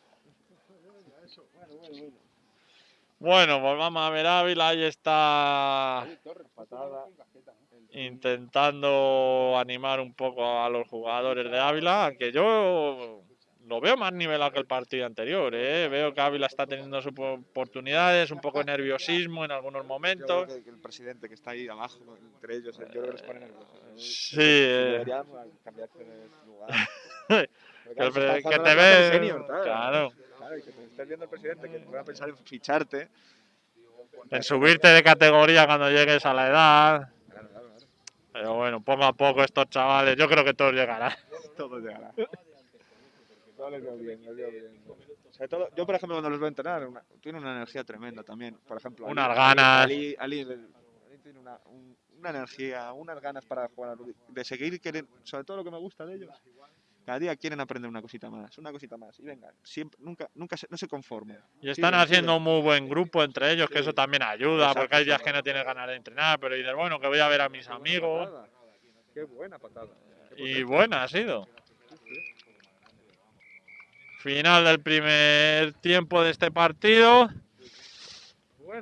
Bueno, pues vamos a ver Ávila, ahí está intentando animar un poco a los jugadores de Ávila, aunque yo lo veo más nivelado que el partido anterior, ¿eh? veo que Ávila está teniendo sus oportunidades, un poco de nerviosismo en algunos Yo creo momentos. que, el presidente que está ahí abajo, entre ellos, yo creo que les pone nerviosos. Sí, eh. Deberían cambiarse de lugar. [LAUGHS] que, el que te ve, senior, claro. claro, Claro, y que te estés viendo el presidente que pueda pensar en ficharte. en subirte de categoría cuando llegues a la edad. Claro, claro, claro. Pero bueno, poco a poco estos chavales, yo creo que todos llegarán. Todo llegará. [LAUGHS] Todo les veo bien, les veo bien. Sobre todo, yo, por ejemplo, cuando los veo entrenar, una- tienen una energía tremenda también. Por ejemplo, Ali- Unas Ali- ganas. Ali, Ali- Ali tiene una, un- una energía, unas ganas para jugar al rugby, de seguir queriendo, sobre todo lo que me gusta de ellos. Cada día quieren aprender una cosita más, una cosita más. Y venga, siempre, nunca, nunca se, no se conforman. Y están haciendo un muy buen grupo entre ellos, que eso también ayuda, Exacto, porque hay días que no tienes ganas de entrenar, pero dices, bueno, que voy a ver a mis Qué buena amigos. patada, Qué buena patada. Qué Y buena ha sido. Final del primer tiempo de este partido.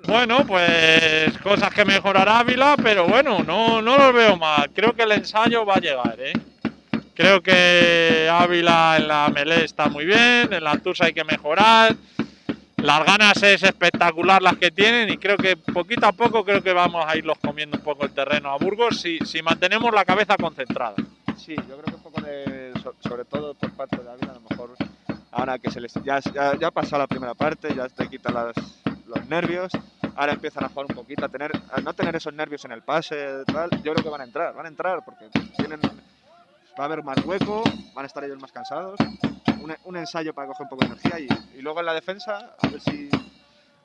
Bueno, pues cosas que mejorar Ávila, pero bueno, no, no los veo mal. Creo que el ensayo va a llegar, ¿eh? Creo que Ávila en la melee está muy bien, en la Tusa hay que mejorar. Las ganas es espectacular las que tienen y creo que poquito a poco creo que vamos a irlos comiendo un poco el terreno a Burgos si, si mantenemos la cabeza concentrada. Sí, yo creo que un poco sobre todo por parte de Ávila, a lo mejor ahora que se les ya, ya, ha pasado la primera parte, ya te quitan las, los nervios, ahora empiezan a jugar un poquito, a tener, a no tener esos nervios en el pase, tal, yo creo que van a entrar, van a entrar porque tienen, va a haber más hueco, van a estar ellos más cansados, un, un ensayo para coger un poco de energía y, y luego en la defensa, a ver si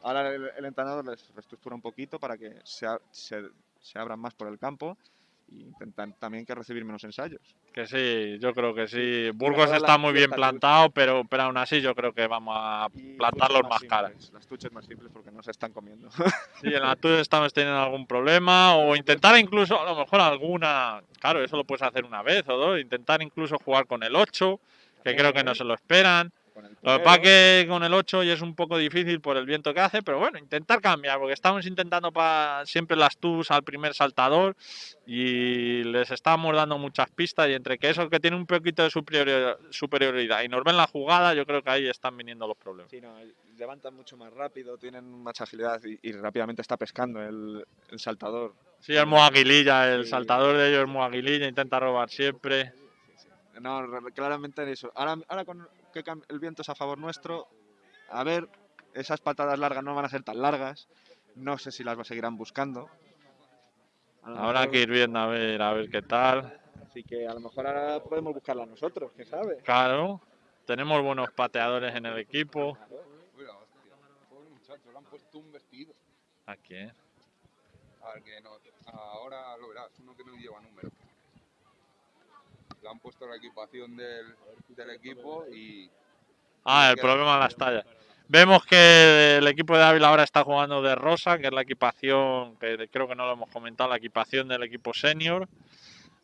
ahora el, el entrenador les reestructura un poquito para que se, se, se abran más por el campo y intentan también que recibir menos ensayos. Que sí, yo creo que sí. Burgos está muy bien plantado, pero, pero aún así yo creo que vamos a plantarlos tuches más caras. Las tuches más simples porque no se están comiendo. Sí, en la tuya estamos teniendo algún problema o intentar incluso, a lo mejor alguna, claro, eso lo puedes hacer una vez o dos, intentar incluso jugar con el 8, que creo que no se lo esperan. Con el Lo que pasa que con el 8 ya es un poco difícil por el viento que hace, pero bueno, intentar cambiar, porque estamos intentando pa- siempre las tus al primer saltador y les estamos dando muchas pistas y entre que eso que tiene un poquito de superiori- superioridad y nos ven la jugada, yo creo que ahí están viniendo los problemas. Sí, no, levantan mucho más rápido, tienen mucha agilidad y, y rápidamente está pescando el, el saltador. Sí, es muy aguililla, el Sí. saltador de ellos es muy aguililla, intenta robar siempre. No, claramente en eso. Ahora, ahora con que el viento es a favor nuestro, a ver, esas patadas largas no van a ser tan largas. No sé si las seguirán buscando. Habrá mejor- que ir viendo a ver, a ver qué tal. Así que a lo mejor ahora podemos buscarla nosotros, quién sabe. Claro, tenemos buenos pateadores en el equipo. Mira, hostia. Pobre muchacho, le han puesto un vestido. ¿A quién? A ver que no. Ahora lo verás, uno que no lleva número. Le han puesto la equipación del, del equipo y. Ah, el problema de las tallas. Vemos que el equipo de Ávila ahora está jugando de rosa, que es la equipación, que creo que no lo hemos comentado, la equipación del equipo senior,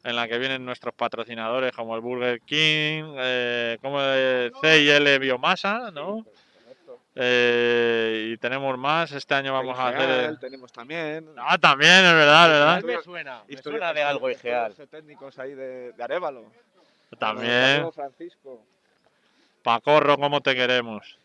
en la que vienen nuestros patrocinadores como el Burger King, eh, como el C&L Biomasa, ¿no? Eh, y tenemos más, este año vamos a hacer... Tenemos también. Ah, también, es verdad, ¿verdad? Me suena, me historia- suena de algo Igeal. técnicos ahí de, de Arevalo. También. Saludos, Francisco. Pacorro, ¿cómo te queremos?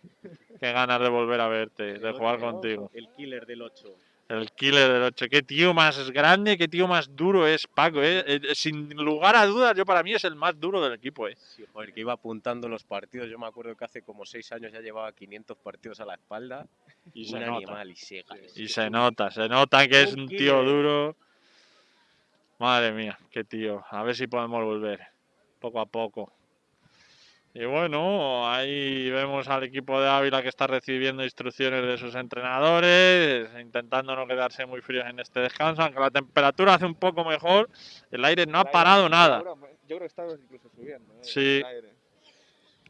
Qué ganas de volver a verte, de jugar contigo. El killer del 8. El killer del 8. Qué tío más grande, qué tío más duro es Paco, ¿eh? Eh, Sin lugar a dudas, yo para mí es el más duro del equipo, ¿eh? Sí, joder, que iba apuntando los partidos. Yo me acuerdo que hace como 6 años ya llevaba 500 partidos a la espalda. Y un se nota. animal y se Y se nota, se nota que es Un tío duro. Madre mía, qué tío. A ver si podemos volver. Poco a poco. Y bueno, ahí vemos al equipo de Ávila que está recibiendo instrucciones de sus entrenadores, intentando no quedarse muy fríos en este descanso, aunque la temperatura hace un poco mejor, el aire no ha aire- parado nada. Yo creo que está incluso subiendo. eh, Sí.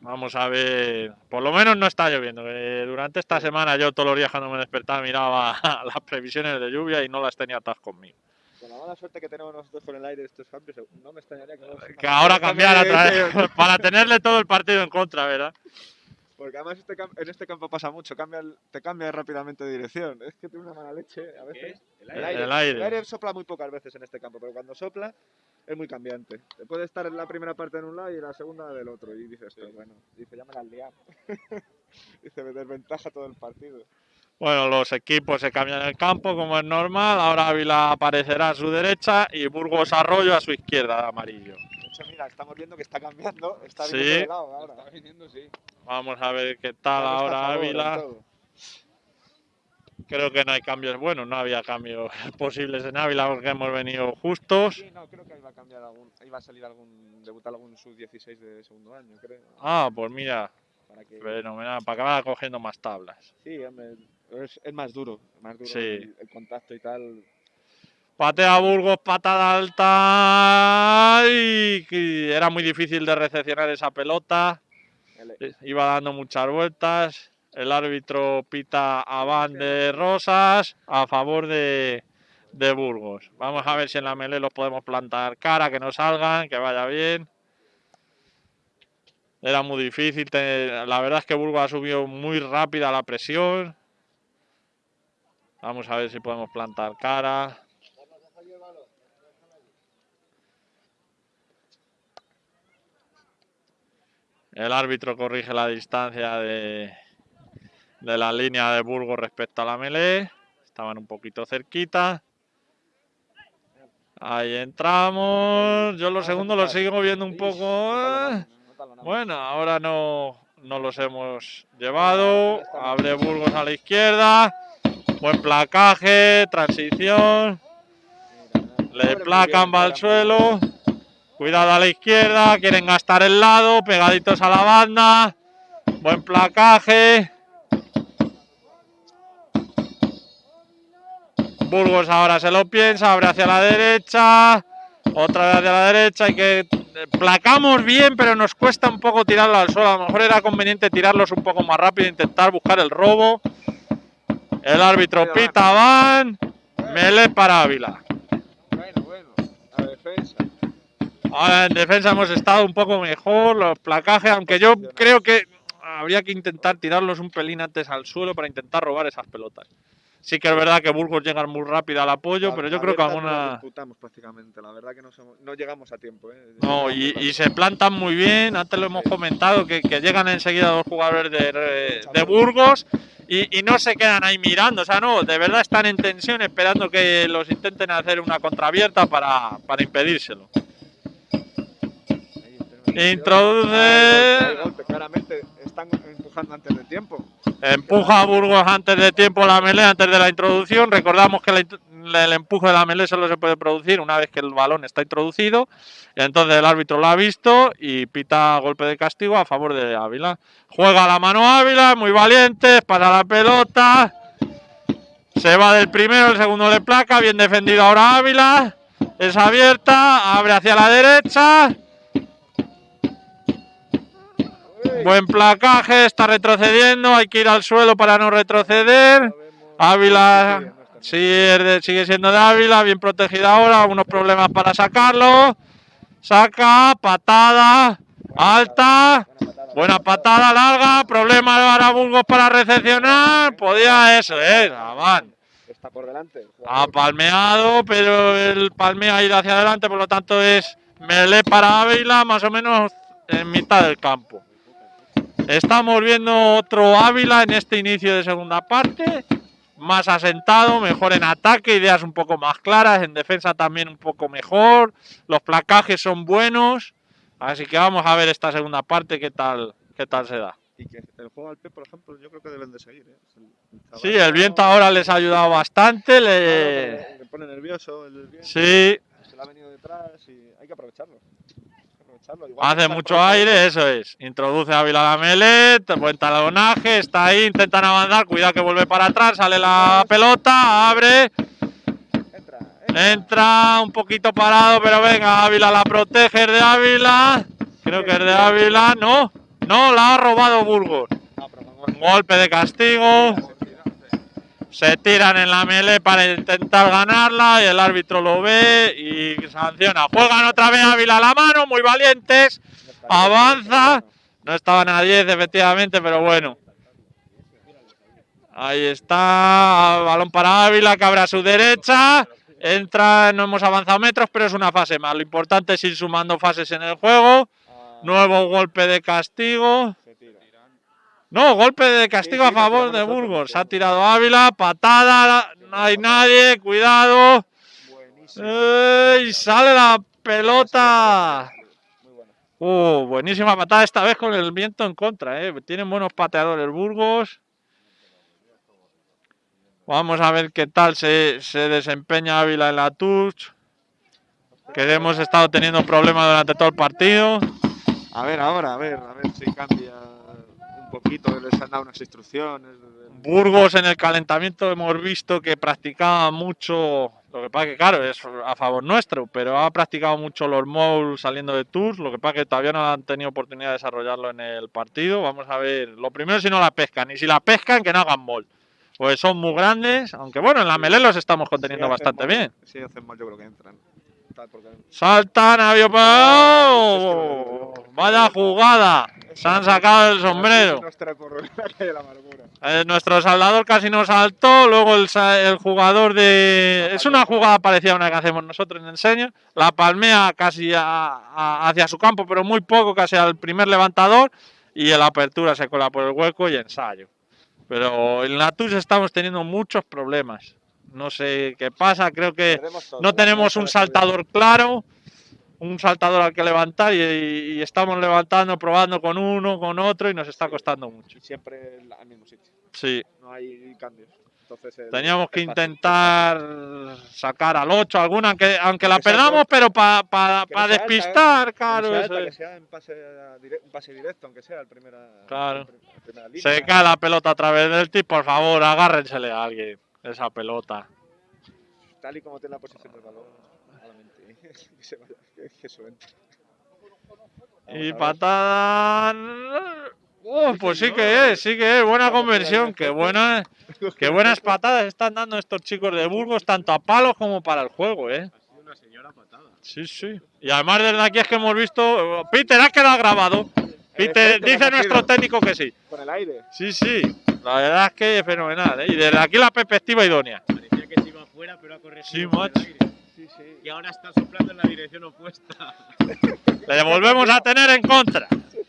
Vamos a ver, por lo menos no está lloviendo. que durante esta semana yo todos los días cuando me despertaba miraba [LAUGHS] las previsiones de lluvia y no las tenía todas conmigo. Mala suerte que tenemos nosotros con el aire de estos cambios, no me extrañaría que, no- Que ahora [LAUGHS] cambiara otra Sí, vez, [LAUGHS] para tenerle todo el partido en contra, ¿verdad? Porque además este en este campo pasa mucho, cambia te cambia rápidamente de dirección. Es que tiene una mala leche a veces. El El aire. El aire. el aire sopla muy pocas veces en este campo, pero cuando sopla es muy cambiante. Te puede estar en la primera parte en un lado y en la segunda del otro. Y dices, "Pero bueno, dice, ya me la has liado. [LAUGHS] dice, me desventaja todo el partido. Bueno, los equipos se cambian el campo como es normal. Ahora Ávila aparecerá a su derecha y Burgos Arroyo a su izquierda de amarillo. De hecho, mira, estamos viendo que está cambiando, está Sí. viniendo de lado ahora. Está viniendo, sí. Vamos a ver qué tal ahora favor Ávila. Creo que no hay cambios buenos, no había cambios [LAUGHS] posibles en Ávila porque hemos venido justos. Sí, no, creo que iba a cambiar algún, iba a salir algún, debutar algún sub-16 de segundo año, creo. Ah, pues mira, Para que, fenomenal, para acabar cogiendo más tablas. sí, hombre, es, es más duro, más duro Sí. el, el contacto y tal. Patea Burgos, patada alta. Y era muy difícil de recepcionar esa pelota. El- Eh, Iba dando muchas vueltas. El árbitro pita a Van de Rosas a favor de, de Burgos. Vamos a ver si en la melee los podemos plantar cara, que no salgan, que vaya bien. Era muy difícil. La verdad es que Burgos ha subido muy rápida la presión. Vamos a ver si podemos plantar cara. El árbitro corrige la distancia de, de la línea de Burgos respecto a la melee. Estaban un poquito cerquita. Ahí entramos. Yo los segundos los sigo viendo un poco. Bueno, ahora no, no los hemos llevado. Abre Burgos a la izquierda. Buen placaje, transición. Le placan, va al suelo. Cuidado a la izquierda, quieren gastar el lado, pegaditos a la banda. Buen placaje. Burgos ahora se lo piensa, abre hacia la derecha. Otra vez hacia la derecha. Y que placamos bien, pero nos cuesta un poco tirarlo al suelo. A lo mejor era conveniente tirarlos un poco más rápido, intentar buscar el robo. El árbitro pita van. Mele para Ávila. Bueno, bueno, a defensa. Ahora en defensa hemos estado un poco mejor, los placajes, aunque yo creo que habría que intentar tirarlos un pelín antes al suelo para intentar robar esas pelotas. Sí que es verdad que Burgos llega muy rápido al apoyo, pero yo creo que alguna... disputamos prácticamente, la verdad que no, somos- no llegamos a tiempo. ¿eh? No, y, y se plantan muy bien, antes lo hemos comentado, que, que llegan enseguida los jugadores de, de Burgos y, y no se quedan ahí mirando, o sea, no, de verdad están en tensión esperando que los intenten hacer una contraabierta para, para impedírselo. Introduce, claramente están empujando antes de tiempo. empuja a Burgos antes de tiempo la melee, antes de la introducción. Recordamos que el empuje de la melee solo se puede producir una vez que el balón está introducido. Entonces el árbitro lo ha visto y pita golpe de castigo a favor de Ávila. Juega la mano Ávila, muy valiente, para la pelota. Se va del primero, el segundo le placa, bien defendido ahora Ávila. Es abierta, abre hacia la derecha. Buen placaje, está retrocediendo, hay que ir al suelo para no retroceder. Ávila sigue, sigue siendo de Ávila, bien protegida ahora, unos problemas para sacarlo. Saca, patada, alta, buena patada larga, problema para Burgos para recepcionar. Podía eso, eh, van. Está por delante. el Ha palmeado, pero el palmea ha ido hacia adelante, por lo tanto es melee para Ávila, más o menos en mitad del campo. Estamos viendo otro Ávila en este inicio de segunda parte, más asentado, mejor en ataque, ideas un poco más claras, en defensa también un poco mejor, los placajes son buenos, así que vamos a ver esta segunda parte qué tal, qué tal se da. Y que el juego al P, por ejemplo, yo creo que deben de seguir. ¿eh? El- el chaval Sí, el viento ahora les ha ayudado bastante, Le pone nervioso el viento. Sí, Se le ha venido detrás y hay que aprovecharlo. Aprovecharlo. Igual Hace mucho aprovechando- aire, eso es. Introduce a Ávila la melee, te- buen talonaje, está ahí, intentan avanzar, cuidado que vuelve para atrás, sale la pelota, abre, Entra, entra. entra un poquito parado, pero venga, Ávila la protege, es de Ávila. Creo que es de Ávila, no, no, la ha robado Burgos. Ah. Golpe de castigo, se tiran en la melee para intentar ganarla y el árbitro lo ve y sanciona. Juegan otra vez Ávila a la mano, muy valientes. Avanza. No estaban a 10, efectivamente, pero bueno. Ahí está. Balón para Ávila, que abre a su derecha. Entra, no hemos avanzado metros, pero es una fase más. Lo importante es ir sumando fases en el juego. Nuevo golpe de castigo. No, golpe de castigo sí, a favor de Burgos. Se ha tirado Ávila, patada. No hay nadie, cuidado. Buenísimo. ¡Ey! Sale la pelota. Uh, buenísima patada esta vez con el viento en contra, ¿eh? Tienen buenos pateadores Burgos. Vamos a ver qué tal se, se desempeña Ávila en la touch. Que hemos estado teniendo problemas durante todo el partido. A ver, ahora, a ver, a ver si cambia poquito. Les han dado unas instrucciones. Burgos en el calentamiento hemos visto que practicaba mucho, lo que pasa que claro, es a favor nuestro, pero ha practicado mucho los moves saliendo de tours, lo que pasa que todavía no han tenido oportunidad de desarrollarlo en el partido. Vamos a ver, lo primero si no la pescan, y si la pescan que no hagan mol, pues son muy grandes, aunque bueno, en la melee los estamos conteniendo Sí, bastante mal, bien. Sí, hacen mal, yo creo que entran. Porque- Saltan, avión ¡Oh! Vaya jugada, se han sacado el sombrero. [LAUGHS] Eh, nuestro saldador casi nos saltó, luego el, el jugador de... Es una jugada parecida a una que hacemos nosotros en el senior, la palmea casi a- a- hacia su campo, pero muy poco, casi al primer levantador, y en la apertura se cola por el hueco y ensayo. Pero en la TUS estamos teniendo muchos problemas. No sé qué pasa, creo que todo, no tenemos un saltador claro, un saltador al que levantar y, y estamos levantando, probando con uno, con otro y nos está costando mucho. Siempre al mismo sitio. Sí, No hay cambios. Entonces, el- teníamos que intentar sacar al 8 alguna, aunque, aunque la Que perdamos, pero para Que sea alta, despistar, Que no claro. eso alta, que sea en pase, un pase directo, aunque sea el primera, Claro. el primera línea. Se cae la pelota a través del tip, por favor, agárrensele a alguien esa pelota. Tal y como tiene la posición del balón, malamente. [LAUGHS] que se vaya, que, que eso entre. Vamos Y patada. Uh, pues sí que es, sí que es. Buena conversión. Qué, buena, qué [LAUGHS] buenas patadas están dando estos chicos de Burgos, tanto a palos como para el juego, ¿eh? Ha sido una señora patada. Sí, sí. Y además desde aquí es que hemos visto. Peter, ha quedado grabado. Peter, dice ha nuestro técnico que sí. Con el aire. Sí, sí. La verdad es que es fenomenal. ¿eh? Y desde aquí la perspectiva idónea. Parecía que se iba afuera, pero ha corregido. Sí, macho. aire. Sí, sí. Y ahora está soplando en la dirección opuesta. Le volvemos a tener en contra.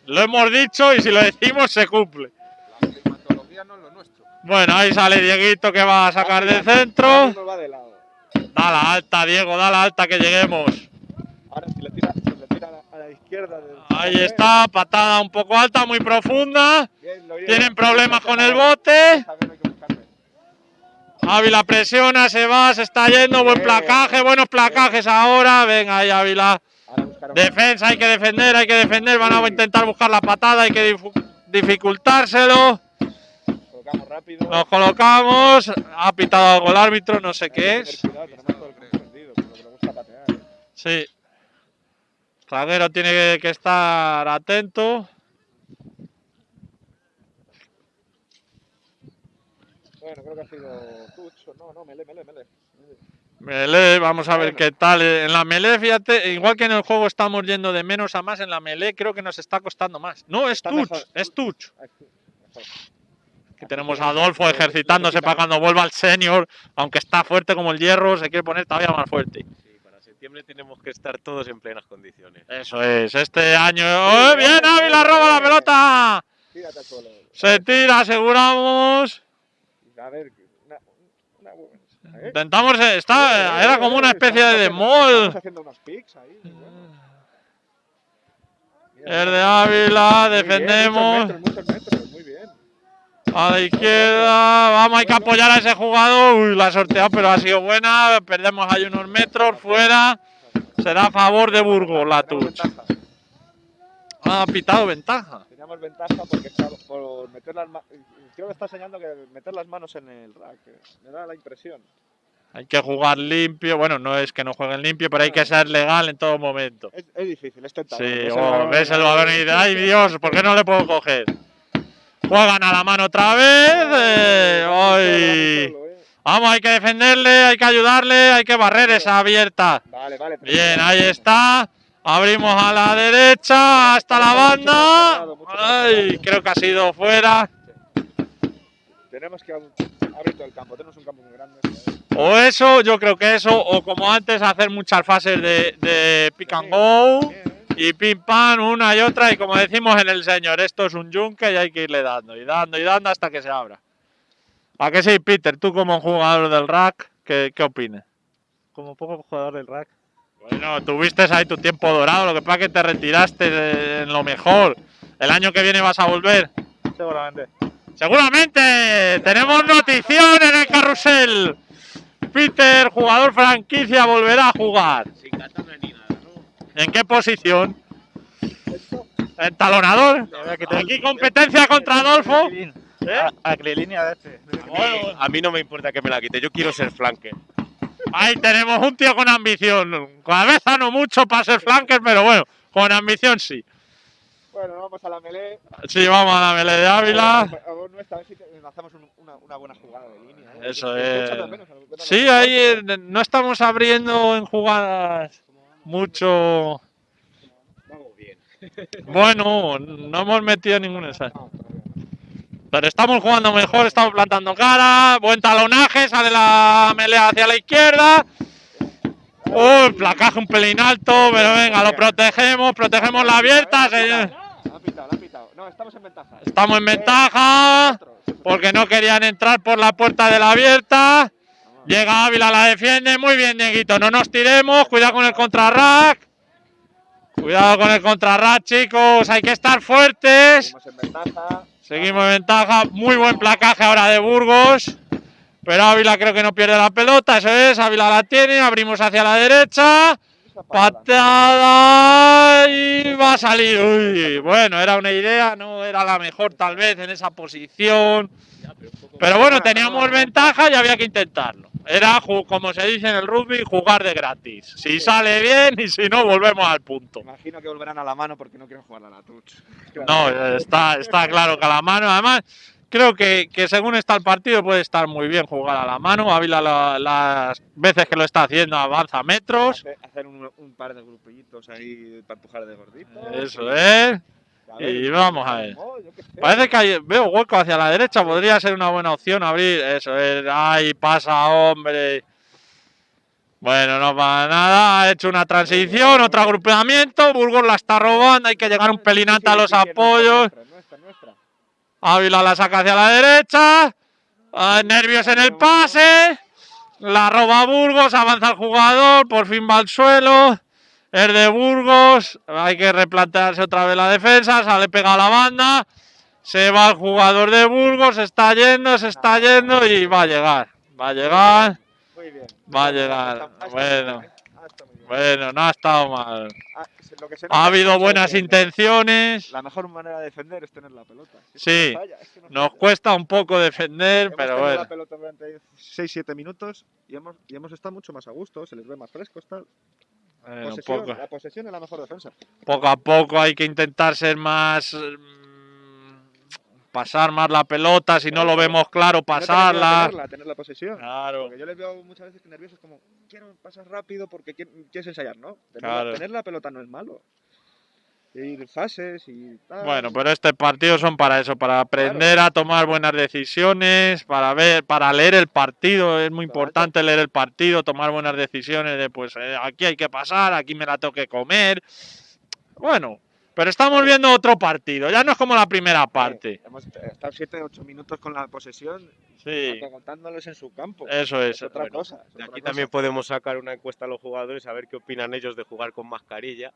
Lo hemos dicho y si lo decimos se cumple. La climatología no es lo nuestro. Bueno, ahí sale Dieguito que va a sacar de Ahora centro. mismo va de lado. Da la alta, Diego, da la alta que lleguemos. Ahora si le tira, si le tira a la, a la izquierda. del- Ahí está, patada un poco alta, muy profunda. Bien, lo bien. Tienen problemas con el bote. Ávila presiona, se va, se está yendo. Buen placaje, buenos placajes ahora. Venga ahí, Ávila. Defensa, hay que defender, hay que defender. Van a intentar buscar la patada, hay que dificultárselo. Colocamos rápido. Nos colocamos. Ha pitado algo el árbitro, no sé qué es. Sí. Zaguero tiene que, estar atento. Bueno, creo que ha sido Tucho. No, no, mele, mele, mele. Melee, vamos a ver Bueno. qué tal. En la melee, fíjate, igual que en el juego estamos yendo de menos a más, en la melee creo que nos está costando más. No, es mejor. es touch. Aquí, tenemos a Adolfo ejercitándose para cuando vuelva al senior, aunque está fuerte como el hierro, se quiere poner todavía más fuerte. Septiembre tenemos que estar todos en plenas condiciones. Eso es, este año. ¡Oh, bien, Ávila roba la pelota! Tírate al suelo. Se tira, aseguramos. A ver, una. una ¿eh? Intentamos, eh, está, era como una especie de Estamos mall. haciendo unos picks ahí. bueno. Es de. Ávila, bien, defendemos. Muchos metros, muchos metros, muy bien. A la izquierda, vamos, hay que apoyar a ese jugador. Uy, la ha sorteado, pero ha sido buena. Perdemos ahí unos metros fuera. Será a favor de Burgos la ventaja. Ha pitado ventaja. Teníamos ventaja porque está por meter las manos. Creo que está enseñando que meter las manos en el rack. eh. Me da la impresión. Hay que jugar limpio. Bueno, no es que no jueguen limpio, pero hay que ser legal en todo momento. Es, es difícil, es tentador. Sí, Ves el oh, balón, ves el balón y dices, ay Dios, ¿por qué no le puedo coger? Juegan a la mano otra vez. eh, eh. Vamos, hay que defenderle, hay que ayudarle, hay que barrer esa abierta. Vale, vale. Bien, ahí está. Abrimos a la derecha hasta la banda. Ay, creo que ha sido fuera. Tenemos que ab- abrir todo el campo. Tenemos un campo muy grande. ¿sabes? O eso, yo creo que eso, o como antes, hacer muchas fases de, de pick and go Bien. Y pim pam, una y otra. Y como decimos en el señor, esto es un yunque y hay que irle dando y dando y dando hasta que se abra. ¿A qué sí, Peter? Tú como jugador del rack, ¿qué, qué opinas? Como poco jugador del rack. Bueno, tuviste ahí tu tiempo dorado, lo que pasa es que te retiraste en lo mejor. El año que viene vas a volver. Seguramente. Seguramente tenemos notición en el carrusel. Peter, jugador franquicia, volverá a jugar. Sin katana ni nada, ¿no? ¿En qué posición? ¿Entalonador? Aquí competencia contra Adolfo. ¿Eh? A línea de este. A mí no me importa que me la quite, yo quiero ser flanker. ahí tenemos un tío con ambición. Cabeza no mucho para ser flanker, pero bueno, con ambición sí. Bueno, vamos a la melee. Sí, vamos a la melee de Ávila. A ver, hacemos un- una, una buena jugada de línea. ¿eh? Eso es. a a Sí, ahí no estamos abriendo en jugadas mucho. Vamos bien. Bueno, no hemos metido ningún ensayo. Pero estamos jugando mejor, estamos plantando cara. Buen talonaje, sale la melea hacia la izquierda. El placaje un pelín alto, pero venga, lo protegemos, protegemos la abierta. señor. La han pitado, la han pitado. No, estamos en ventaja. ¿eh? Estamos en ventaja porque no querían entrar por la puerta de la abierta. Llega Ávila, la defiende. Muy bien, Dieguito. No nos tiremos. Cuidado con el contrarrack. Cuidado con el contrarrack, chicos. Hay que estar fuertes. Seguimos en ventaja. Seguimos en ventaja. Muy buen placaje ahora de Burgos. Pero Ávila creo que no pierde la pelota. Eso es. Ávila la tiene. Abrimos hacia la derecha. Patada y va a salir. Uy, bueno, era una idea, no era la mejor tal vez en esa posición. Pero bueno, teníamos ventaja y había que intentarlo. Era, como se dice en el rugby, jugar de gratis. Si sale bien y si no, volvemos al punto. Imagino que volverán a la mano porque no quieren jugar a la touch. No, está, está claro que a la mano, además, creo que, que según está el partido puede estar muy bien jugar a la mano. Ávila la- las veces que lo está haciendo avanza metros. Hacer, hacer un, un par de grupitos ahí para empujar de gordito. Eso es. Y vamos a ver. Parece que hay- veo hueco hacia la derecha, podría ser una buena opción abrir. Eso es, ahí pasa, hombre. Bueno, no pasa nada, ha hecho una transición, otro agrupamiento, Burgos la está robando, hay que llegar un pelín antes a los apoyos. Ávila la saca hacia la derecha, ah, nervios en el pase, la roba Burgos, avanza el jugador, por fin va al suelo. Es de Burgos, hay que replantearse otra vez la defensa, sale pegado a la banda, se va el jugador de Burgos, se está yendo, se está yendo y va a llegar, va a llegar, Muy bien. va a llegar. Bueno, bien. bueno, no ha estado mal. Ah, Ha habido buenas intenciones, La mejor manera de defender es tener la pelota. Sí, nos cuesta un poco defender, Hemos pero tenido bueno. la pelota durante 6-7 minutos y hemos, y hemos estado mucho más a gusto, se les ve más frescos. Tal. Bueno, Posesión, poco, La posesión es la mejor defensa. poco a poco hay que intentar ser más. mm, pasar más la pelota, si no lo vemos claro, no pasarla. tenerla, tener la posesión. Claro. Porque yo les veo muchas veces que nerviosos como, quiero pasar rápido porque quieres ensayar, ¿no? Tener, Claro. tener la pelota no es malo. Ir fases y tal. Bueno, pero este partido son para eso, para aprender a tomar buenas decisiones, para ver, para leer el partido. Es muy importante leer el partido, tomar buenas decisiones de pues eh, aquí hay que pasar, aquí me la tengo que comer. Bueno, pero estamos viendo otro partido, ya no es como la primera parte. Eh, hemos estado 7-8 minutos con la posesión, Sí, contándoles en su campo. eso es. Es otra bueno. cosa. es De otra aquí cosa. también podemos sacar una encuesta a los jugadores a ver qué opinan ellos de jugar con mascarilla,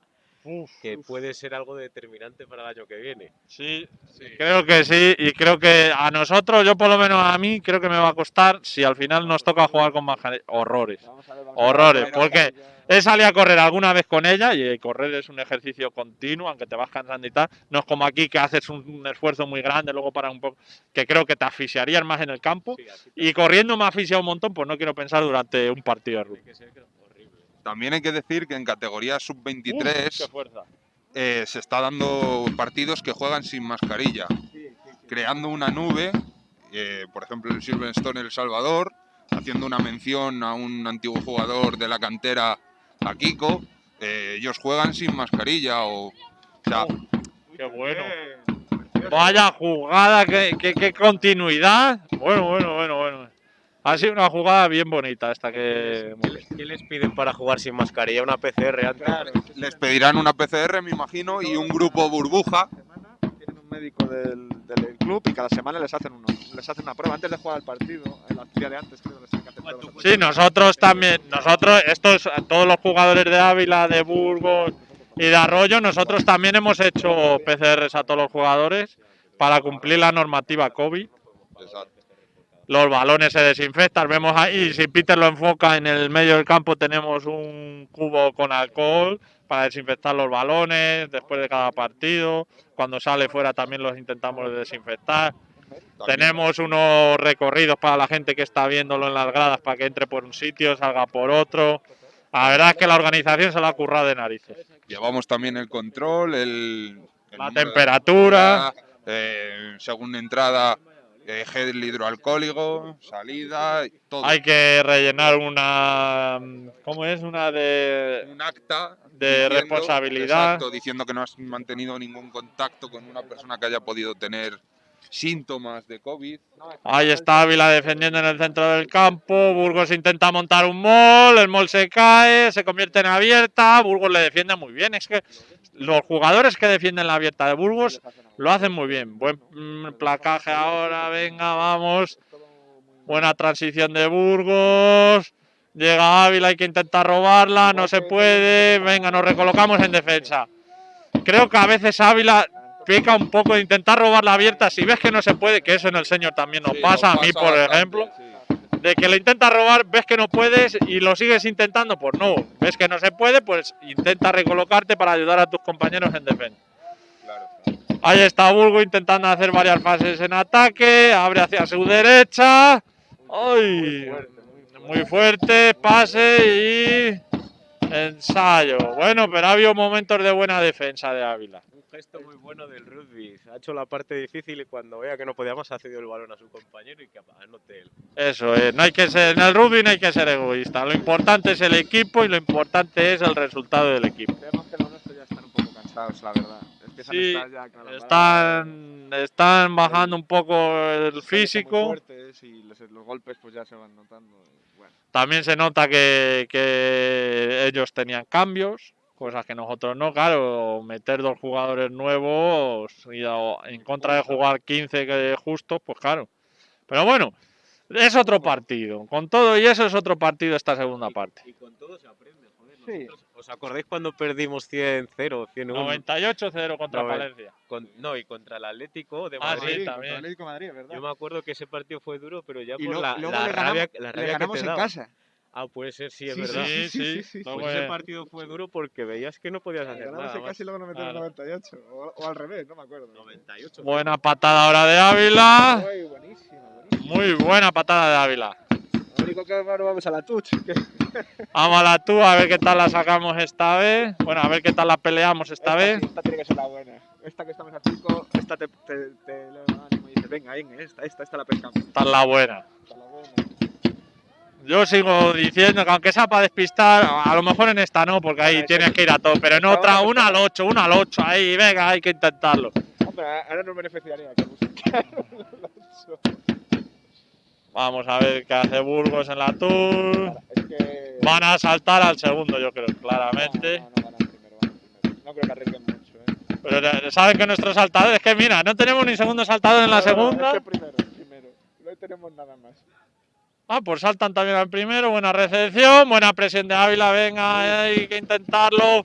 que puede ser algo determinante para el año que viene. Sí, creo que sí, y creo que a nosotros, yo por lo menos a mí, creo que me va a costar si al final nos toca jugar con mascarilla. Horrores. Ver. Horrores, porque he salido a correr alguna vez con ella y correr es un ejercicio continuo, aunque te vas cansando y tal. No es como aquí que haces un, un esfuerzo muy grande, luego para un poco, que creo que te asfixiarías más en el campo. Sí, Y corriendo me asfixia un montón, pues no quiero pensar durante un partido de rugby. tiene que ser horrible. También hay que decir que en categoría Uf, qué sub-23 fuerza. eh, se está dando partidos que juegan sin mascarilla, creando una nube, eh, por ejemplo el Silverstone El Salvador, haciendo una mención a un antiguo jugador de la cantera, a Kiko, eh, ellos juegan sin mascarilla o... o sea, Qué bueno. Vaya jugada, qué, qué- qué continuidad. Bueno, bueno, bueno, bueno. Ha sido una jugada bien bonita esta que... ¿Qué les, qué les piden para jugar sin mascarilla? ¿Una PCR antes? Claro, les pedirán una PCR, me imagino, y un grupo burbuja. Tienen un médico del, del club y cada semana les hacen, uno, les hacen una prueba antes de jugar el partido. En la día de antes creo que les tienen que hacer pruebas. Sí, nosotros también, nosotros, estos, todos los jugadores de Ávila, de Burgos y de Arroyo, nosotros también hemos hecho PCRs a todos los jugadores para cumplir la normativa COVID. Exacto. Los balones se desinfectan, vemos ahí, si Peter lo enfoca en el medio del campo tenemos un cubo con alcohol para desinfectar los balones después de cada partido. Cuando sale fuera también los intentamos desinfectar. También- Tenemos unos recorridos para la gente que está viéndolo en las gradas para que entre por un sitio, salga por otro. La verdad es que la organización se la ha currado de narices. Llevamos también el control, el, el La temperatura. eh, según entrada, gel hidroalcohólico, salida, todo. Hay que rellenar una. ¿Cómo es? Una de. un acta de responsabilidad. exacto, diciendo que no has mantenido ningún contacto con una persona que haya podido tener síntomas de COVID. Ahí está Ávila defendiendo en el centro del campo. Burgos intenta montar un mall. El mall se cae, se convierte en abierta. Burgos le defiende muy bien. Es que los jugadores que defienden la abierta de Burgos lo hacen muy bien. Buen mm, placaje ahora. Venga, vamos. Buena transición de Burgos. Llega Ávila, hay que intentar robarla. No se puede. Venga, nos recolocamos en defensa. Creo que a veces Ávila peca un poco de intentar robar la abierta. Si ves que no se puede, que eso en el señor también nos Sí, pasa, nos a mí pasa por bastante, ejemplo, sí. de que le intentas robar, ves que no puedes y lo sigues intentando, pues no. Ves que no se puede, pues intenta recolocarte para ayudar a tus compañeros en defensa. Claro. Ahí está Burgo intentando hacer varias fases en ataque, abre hacia su derecha. ¡Ay! Muy fuerte, pase y ensayo. Bueno, pero ha habido momentos de buena defensa de Ávila. Gesto muy bueno del rugby. Ha hecho la parte difícil y cuando vea que no podía más ha cedido el balón a su compañero y que anote él. Eso es, no hay que ser, en el rugby no hay que ser egoísta. Lo importante es el equipo y lo importante es el resultado del equipo. Creemos que los nuestros ya están un poco cansados, la verdad. Empiezan Sí, a estar ya Están, están bajando un poco el físico. fuertes y los, los golpes pues ya se van notando. bueno. También se nota que, que ellos tenían cambios, cosas que nosotros no. Claro, meter dos jugadores nuevos y en contra de jugar 15 que justos, pues claro. Pero bueno, es otro partido. Con todo y eso es otro partido esta segunda parte. Y con todo se aprende, joder. Sí. nosotros- ¿Os acordáis cuando perdimos 100-0, 100-1? 98-0 contra Noven- Valencia. Con- no, y contra el Atlético de Ah, Madrid. sí, Madrid, también. Atlético Madrid, ¿verdad? Yo me acuerdo que ese partido fue duro, pero ya y por lo- la, luego la le rabia, ganamos, la le rabia que ganamos te en daba. casa. Ah, puede ser, sí, es Sí, verdad. Sí, sí, sí, sí. sí, sí. Luego, Pues eh, ese partido fue duro porque veías que no podías hacer nada más. y luego nos metieron en Claro. 98. O, o al revés, no me acuerdo. 98. Buena patada ahora de Ávila. Uy, buenísimo, buenísimo. Muy buena patada de Ávila. Lo único que ahora vamos a la touch. que [LAUGHS] Vamos a la tú, a ver qué tal la sacamos esta vez. Bueno, a ver qué tal la peleamos esta vez. sí, esta tiene que ser la buena. Esta que estamos a 5, esta te, te, te le da ánimo y dices, venga, venga, esta, esta, esta la pescamos. Esta es la buena. Esta es la buena. Yo sigo diciendo que aunque sea para despistar, a lo mejor en esta no, porque ahí tienes que ir a todo, pero en otra, una al 8, una al 8, ahí, venga, hay que intentarlo. Hombre, ahora nos beneficiaría que Vamos a ver qué hace Burgos en la Tour. Es que. Van a saltar al segundo, yo creo, claramente. No, no, no, van al primero, van al primero. No creo que arriesguen mucho, ¿eh? Pero ya- saben que nuestros saltadores, que mira, no tenemos ni segundo saltador en la segunda. Es que primero, primero. No tenemos nada más. Ah, pues saltan también al primero, buena recepción, buena presión de Ávila, venga, hay que intentarlo.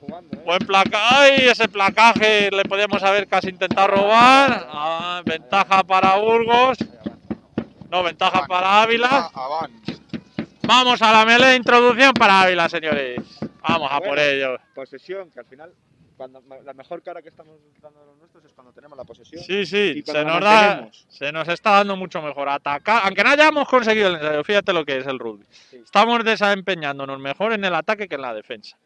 Jugando, ¿eh? Buen placaje, ¡ay! Ese placaje le podíamos haber casi intentado robar. Ah, ventaja para Burgos. No, ventaja para Ávila. Vamos a la melee introducción para Ávila, señores. Vamos a por ello. Posesión, que al final. Cuando, la mejor cara que estamos dando a los nuestros es cuando tenemos la posesión. Sí, sí, se nos, da, se nos está dando mucho mejor atacar. Aunque no hayamos conseguido el ensayo, fíjate lo que es el rugby. Sí. Estamos desempeñándonos mejor en el ataque que en la defensa.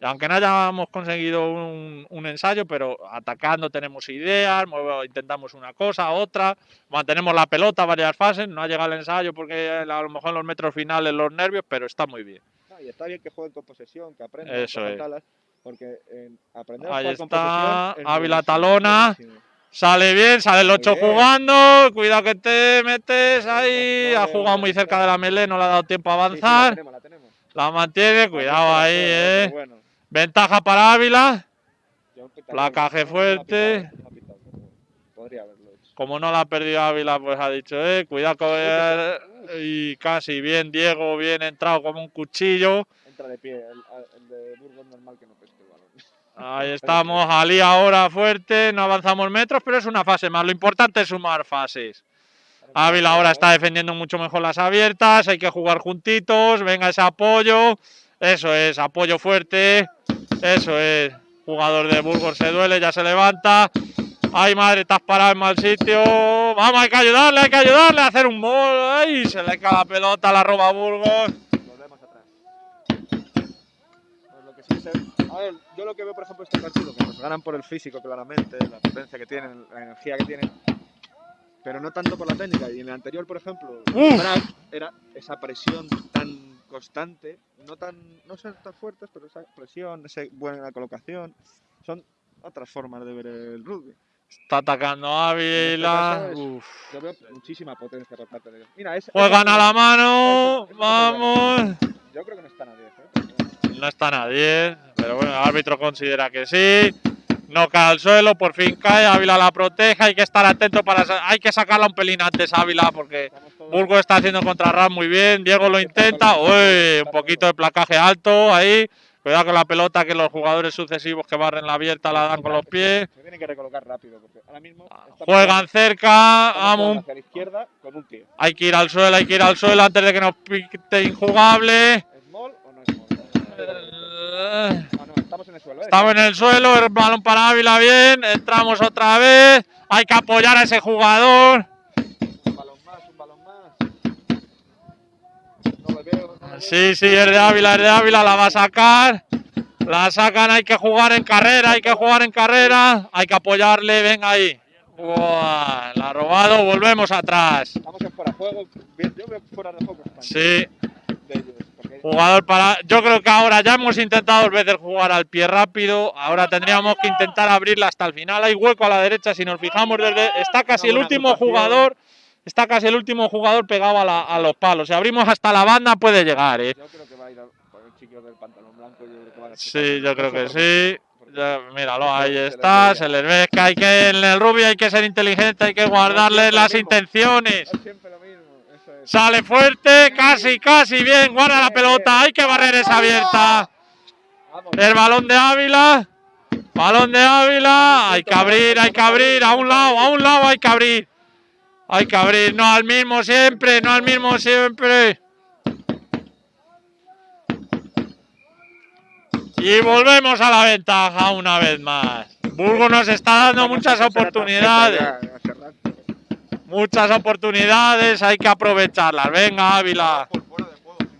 Aunque no hayamos conseguido un, un ensayo, pero atacando tenemos ideas, intentamos una cosa, otra, mantenemos la pelota varias fases, no ha llegado el ensayo porque a lo mejor en los metros finales los nervios, pero está muy bien. Y está bien que jueguen con posesión, que aprendan Eso es. Porque en aprender a Ahí está, es Ávila talona. buenísimo. Sale bien, sale el 8 bien. jugando, cuidado que te metes ahí, ha jugado muy cerca de la melee, no le ha dado tiempo a Sí, sí, la avanzar, tenemos, la tenemos. la mantiene, cuidado ahí, eh. Bueno, Ventaja para Ávila, Placaje fuerte. Podría haberlo hecho. como no la ha perdido Ávila, pues ha dicho, eh, cuidado con y casi bien Diego, bien entrado como un cuchillo. Entra de pie, el, el de Burgos normal que no. Ahí estamos, Ali ahora fuerte, no avanzamos metros, pero es una fase más. Lo importante es sumar fases. Ávila ahora está defendiendo mucho mejor las abiertas, hay que jugar juntitos, venga ese apoyo, eso es, apoyo fuerte, eso es. Jugador de Burgos se duele, ya se levanta. Ay madre, estás parado en mal sitio. Vamos, hay que ayudarle, hay que ayudarle a hacer un gol. Ay, se le cae la pelota, la roba Burgos. Volvemos atrás. Pues lo que sí se- A ver, yo lo que veo, por ejemplo, este partido, que nos ganan por el físico, claramente, la potencia que tienen, la energía que tienen, pero no tanto por la técnica. Y en el anterior, por ejemplo, era esa presión tan constante, no tan no ser tan fuertes, pero esa presión, esa buena colocación, son otras formas de ver el rugby. Está atacando Ávila. caso es- Uf. Yo veo muchísima potencia por parte de ellos. Mira, es, Juegan a la mano. Eso- eso es Vamos. Yo creo que no están a 10, ¿eh? No está nadie, pero bueno, el árbitro considera que sí. No cae al suelo, por fin cae, Ávila la protege, hay que estar atento para... Hay que sacarla un pelín antes Ávila porque Burgos está haciendo contra Ram muy bien, Diego lo intenta, uy, un poquito de placaje alto ahí, cuidado con la pelota que los jugadores sucesivos que barren la abierta la dan con los pies. Se tienen que recolocar rápido porque ahora mismo estamos Juegan cerca, vamos, hay que ir al suelo, hay que ir al suelo antes de que nos pite injugable. Estamos en el suelo. ¿eh? Estamos en el suelo, el balón para Ávila bien, entramos otra vez, hay que apoyar a ese jugador. Un balón más, un balón más. No lo veo. No lo veo. Sí, sí, es de Ávila, es de Ávila, la va a sacar. La sacan, hay que jugar en carrera, hay que jugar en carrera, hay que apoyarle, venga ahí. Buah, la ha robado, volvemos atrás. Estamos en fuera de juego. Yo veo fuera de juego. Sí, de ellos. Jugador para. Yo creo que ahora ya hemos intentado dos veces jugar al pie rápido. Ahora tendríamos que intentar abrirla hasta el final. Hay hueco a la derecha. Si nos fijamos desde. Está casi el último jugador. Está casi el último jugador pegado a, la- a los palos. Si abrimos hasta la banda puede llegar, ¿eh? Yo creo que va a ir por el chico del pantalón blanco. Yo creo que va a Sí, yo creo que sí. Ya, míralo, ahí está. Se les ve que hay que en el rubio hay que ser inteligente, hay que guardarle siempre lo las mismo. intenciones. Sale fuerte, casi, casi bien. Guarda la pelota, hay que barrer esa abierta. El balón de Ávila. Balón de Ávila. Hay que abrir, hay que abrir. A un lado, a un lado hay que abrir. Hay que abrir, no al mismo siempre, no al mismo siempre. Y volvemos a la ventaja una vez más. Burgos nos está dando muchas oportunidades. Muchas oportunidades, hay que aprovecharlas. Venga, Ávila.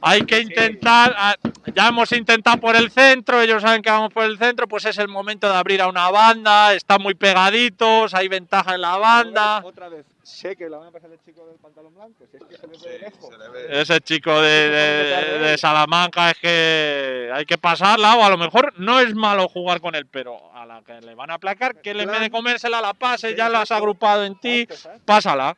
Hay que intentar, ah, ya hemos intentado por el centro, ellos saben que vamos por el centro, pues es el momento de abrir a una banda, están muy pegaditos, hay ventaja en la banda. Otra vez, sé que la van a pasar el chico del pantalón blanco. Si es que se le ve de lejos. Le ve. Ese chico de, de- de Salamanca es que hay que pasarla, o a lo mejor no es malo jugar con él, pero a la que le van a aplacar, que le en vez de comérsela la pase, ya la has agrupado en ti, pásala.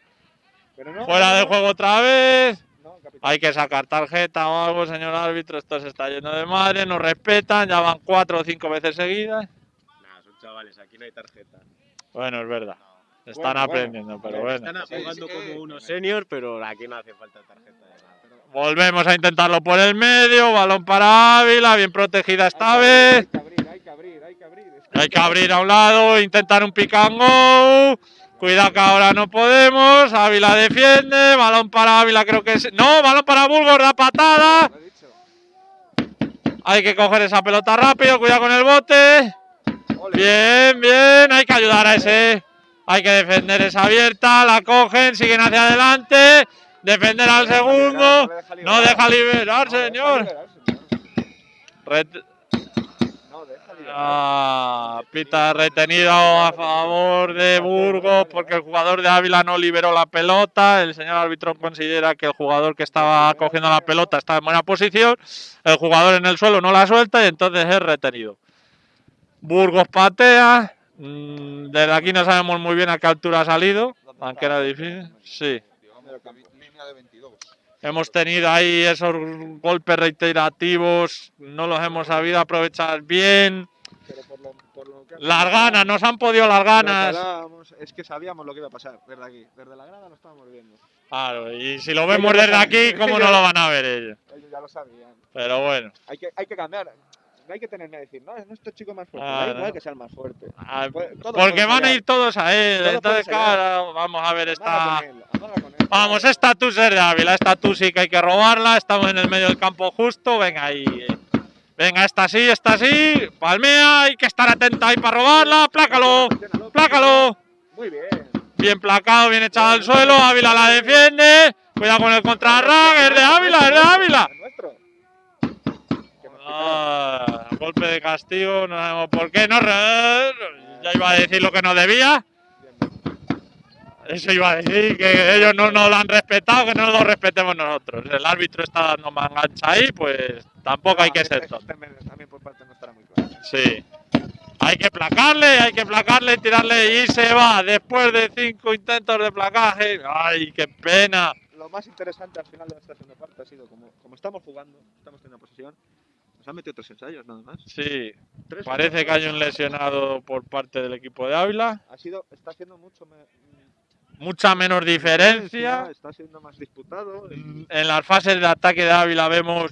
Pero no, Fuera no, de no, juego otra vez. no. Hay que sacar tarjeta o algo, señor árbitro. Esto se está yendo de madre, nos respetan, ya van cuatro o cinco veces seguidas. Nah, son chavales, aquí no hay tarjeta. Bueno, es verdad. Están Bueno, bueno. aprendiendo, pero bueno. Están jugando sí como unos senior, pero aquí no hace falta tarjeta de nada. Volvemos a intentarlo por el medio. Balón para Ávila, bien protegida esta vez. Hay que abrir, hay que abrir, hay que abrir. Es que Hay que abrir a un lado, intentar un pick and go. Cuidado que ahora no podemos. Ávila defiende. Balón para Ávila, creo que es. No, balón para Burgos, da patada. Hay que coger esa pelota rápido. Cuidado con el bote. Bien, bien, hay que ayudar a ese. Hay que defender esa abierta, la cogen, siguen hacia adelante. Defender al segundo. No deja liberar, señor. Ah, pita retenido a favor de Burgos porque el jugador de Ávila no liberó la pelota. El señor árbitro considera que el jugador que estaba cogiendo la pelota estaba en buena posición. El jugador en el suelo no la suelta y entonces es retenido. Burgos patea. Mm, Desde aquí no sabemos muy bien a qué altura ha salido, aunque era difícil. Sí. Digamos que vi- línea de 22. Hemos tenido ahí esos golpes reiterativos, no los hemos sabido aprovechar bien. Pero por lo, por lo que Las ganas, nos han podido las ganas. es que sabíamos lo que iba a pasar desde aquí. Desde la grada lo estábamos viendo. Claro, y si lo vemos desde aquí, ¿cómo no lo van a ver ellos? Ellos ya lo sabían. Pero bueno, Hay que, hay que cambiar. No hay que tener miedo de decir, no, no este chico es más fuerte. Ah, da igual no. que sea el más fuerte. ah, Puede- todo porque van a ir todos a él. Entonces, claro, vamos a ver esta. con él, amaga con él. Vamos, esta tú es de Ávila, esta tú sí que hay que robarla. Estamos en el medio del campo justo. Venga ahí. eh. Venga, esta sí, esta sí. Palmea, hay que estar atenta ahí para robarla. Plácalo, plácalo. Muy bien. Bien placado, bien echado al suelo. Ávila la defiende. Cuidado con el contrarrague. Es de Ávila, es de Ávila. Es nuestro. Que nos quitaron. Ah, golpe de castigo, no sabemos por qué. No, ya iba a decir lo que no debía. Eso iba a decir, que ellos no nos lo han respetado, que no lo respetemos nosotros. El árbitro está dando mangancha ahí, pues tampoco hay que ser Este- este también por parte no estará muy claro. Sí. Hay que placarle, hay que placarle, tirarle y se va. Después de cinco intentos de placaje. ¡Ay, qué pena! Lo más interesante al final de esta segunda parte ha sido como, como estamos jugando, estamos teniendo posesión, nos han metido tres ensayos nada más. Sí, Tres parece que hay un lesionado por parte del equipo de Ávila. Ha sido, está haciendo mucho me- Mucha menos diferencia. Está siendo más disputado. Mm, En las fases de ataque de Ávila vemos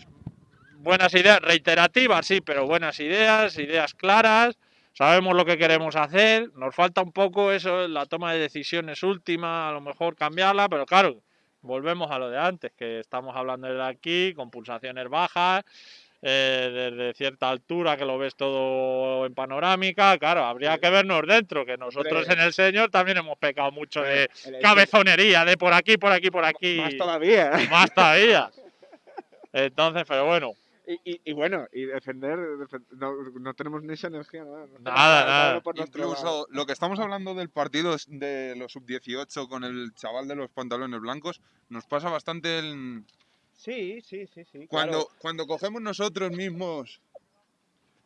buenas ideas, reiterativas, sí, pero buenas ideas, ideas claras. Sabemos lo que queremos hacer. Nos falta un poco eso, la toma de decisiones última, a lo mejor cambiarla, pero claro, volvemos a lo de antes, que estamos hablando desde aquí, con pulsaciones bajas, eh, desde cierta altura que lo ves todo en panorámica. Claro, habría que vernos dentro, que nosotros en el señor también hemos pecado mucho de cabezonería, de por aquí, por aquí, por aquí. Más todavía. Más todavía. [LAUGHS] Entonces, pero bueno, Y, y, y bueno, y defender, defen- no, no tenemos ni esa energía. Nada, no Nada, nada. por. Incluso lo que estamos hablando del partido es de los sub-18 con el chaval de los pantalones blancos, nos pasa bastante en, Sí, sí, sí, sí. Cuando, cuando cogemos nosotros mismos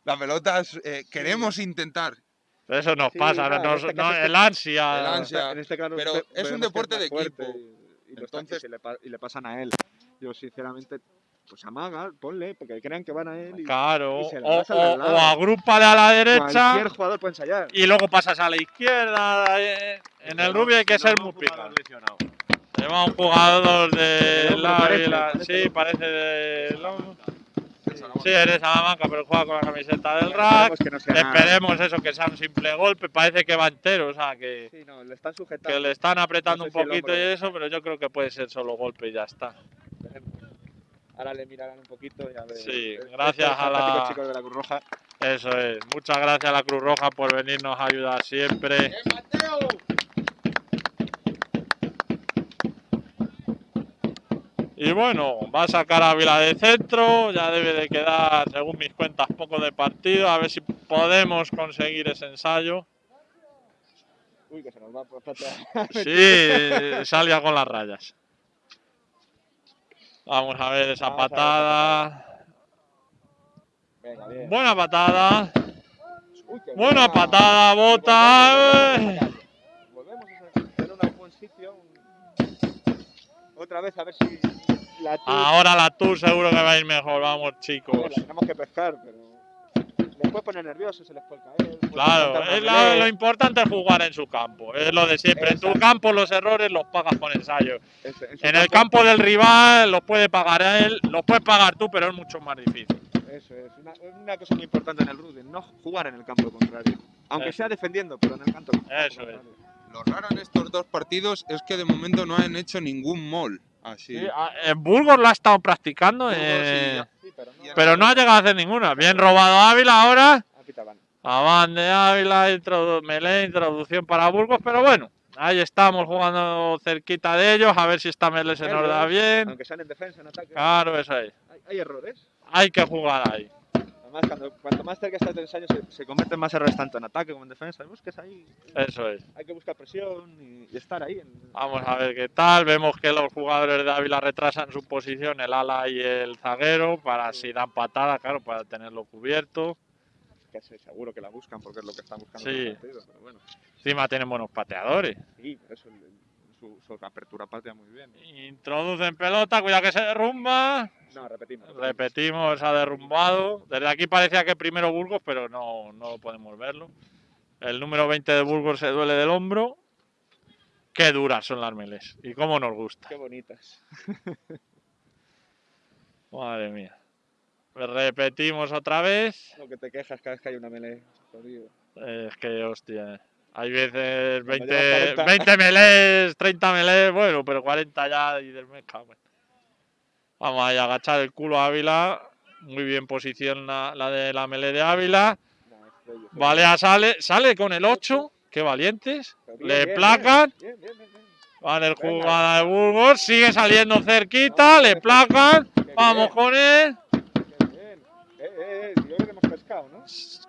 las pelotas, eh, queremos intentar. Eso nos Sí, pasa, claro, nos- este no, es que- el ansia. El claro. ansia. En este caso pero ve- es un deporte de equipo. Y, y y Entonces- se le y le pasan a él. Yo, sinceramente, pues amaga, ponle, porque crean que van a él. Y Claro, y se la o, o, o agrúpale a la derecha Cualquier jugador puede ensayar. y luego pasas a la izquierda. eh, En el rugby hay que ser muy picado. Lleva un jugador de la la- Sí, parece de. Lom- de Salamanca. Sí, eres Salamanca, pero juega con la camiseta del Esperemos rack. que no sea nada. Esperemos eso, que sea un simple golpe. Parece que va entero, o sea, que, Sí, no, le están sujetando. que le están apretando No sé un si poquito y eso, pero yo creo que puede ser solo golpe y ya está. Ahora le mirarán un poquito y a ver. Sí, Estos gracias a la- chicos de la Cruz Roja. Eso es. Muchas gracias a la Cruz Roja por venirnos a ayudar siempre. Y bueno, va a sacar a Ávila de centro, ya debe de quedar, según mis cuentas, poco de partido, a ver si podemos conseguir ese ensayo. Uy, que se nos va por patear. Sí, salga con las rayas. Vamos a ver esa Vamos a ver esa patada. Venga. Buena patada. Uy, qué Buena buena. patada, bota. Volvemos a tener un buen sitio. un- Otra vez a ver si la Tour- Ahora la Tour seguro que va a ir mejor, vamos Bueno, chicos. tenemos que pescar, pero les puede poner nerviosos, se les puede caer. puede Claro, es la- lo importante es jugar en su campo, es lo de siempre. En tu Exacto. campo los errores los pagas con ensayo. Ese- su En el campo del rival los puede pagar él, los puedes pagar tú, pero es mucho más difícil. Eso es. Una, una cosa muy importante en el rugby, no jugar en el campo contrario. Aunque Eso. sea defendiendo, pero en el campo Eso contrario. Lo raro en estos dos partidos es que de momento no han hecho ningún mall. Así. Sí, a- en Burgos lo ha estado practicando, Burgos eh, Sí, pero no. pero no ha llegado a hacer ninguna. Bien robado Ávila ahora. Ah. Avan de Ávila, introdu melee, introducción para Burgos, pero bueno, ahí estamos jugando cerquita de ellos, a ver si esta melee se nos da bien. Aunque sean en defensa, en ataque. Claro, eso es. Hay, hay errores. Hay que jugar ahí. Además, cuando, cuanto más cerca estás del ensayo, se, se cometen más errores tanto en ataque como en defensa. Busques ahí. Eso es. Hay que buscar presión y, y estar ahí. en- Vamos a ver qué tal. Vemos que los jugadores de Ávila retrasan su posición, el ala y el zaguero, para si dan patada, claro, para tenerlo cubierto. que se- seguro que la buscan porque es lo que están buscando. Sí. en partido, pero bueno, Encima tienen buenos pateadores. sí, por eso su, su apertura patea muy bien. Introducen pelota, cuidado que se derrumba. No, repetimos. repetimos. Repetimos, ha derrumbado. Desde aquí parecía que primero Burgos, pero no, no podemos verlo. El número 20 de Burgos se duele del hombro. Qué duras son las meles. Y cómo nos gusta. Qué bonitas. [LAUGHS] Madre mía. Repetimos otra vez. Lo que te quejas cada vez que hay una melee. Es que, hostia. Hay veces Cuando 20, llevas 40. 20 melés, 30 melés, bueno, pero 40 ya y del mes cago. Vamos ahí a agachar el culo a Ávila. Muy bien posición la, la de la melé de Ávila. Balea sale, sale con el 8. Qué valientes. Bien, Le placan. Vale, el jugada de Burgos. Sigue saliendo cerquita. Le placan. Vamos con él. Eh, eh, eh,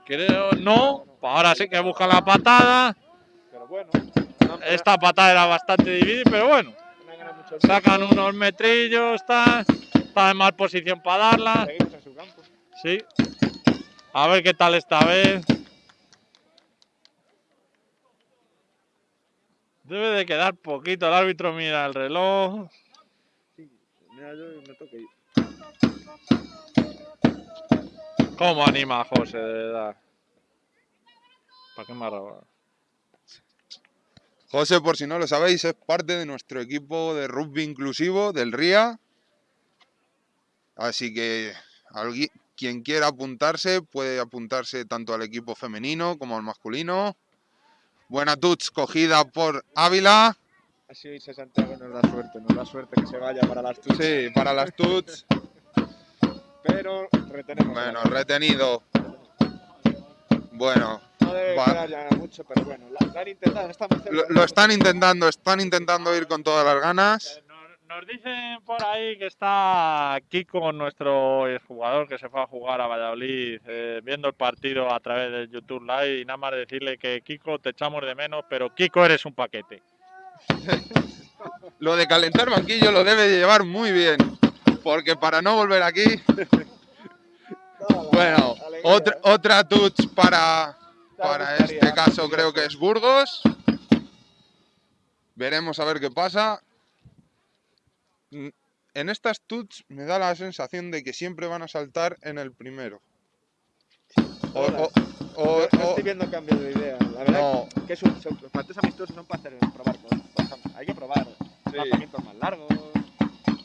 creo ¿no? Ahora sí que busca la patada. Esta patada era bastante difícil, pero bueno. Sacan unos metrillos, está, está en mal posición para darla. Sí. A ver qué tal esta vez. Debe de quedar poquito. El árbitro mira el reloj. Sí, mira, yo me toque ir. ¿Cómo anima a José, de verdad? ¿Para qué me ha robado? José, por si no lo sabéis, es parte de nuestro equipo de rugby inclusivo del RIA. Así que algui- quien quiera apuntarse puede apuntarse tanto al equipo femenino como al masculino. Buena touch cogida por Ávila. Así irse Santiago nos da suerte, nos da suerte que se vaya para las tuchas. Sí, para las touch. Pero retenemos. Bueno, retenido. Bueno, No debe quedar ya mucho, pero bueno, la han intentado, está muy cerca. lo, lo están intentando, están intentando ir con todas las ganas. Nos, nos dicen por ahí que está Kiko, nuestro jugador que se fue a jugar a Valladolid, eh, viendo el partido a través de YouTube Live. Y nada más decirle que Kiko te echamos de menos, pero Kiko eres un paquete. [LAUGHS] Lo de calentar banquillo lo debe llevar muy bien. porque para no volver aquí. [LAUGHS] Bueno, otra, otra touch para, para este caso creo que es Burgos. Veremos a ver qué pasa. Mm, En estas tuts me da la sensación de que siempre van a saltar en el primero. O, o- o- No, estoy viendo cambio de idea. La verdad no, que es un, son, los partidos amistosos son para hacer probar cosas. Hay que probar lanzamientos más largos,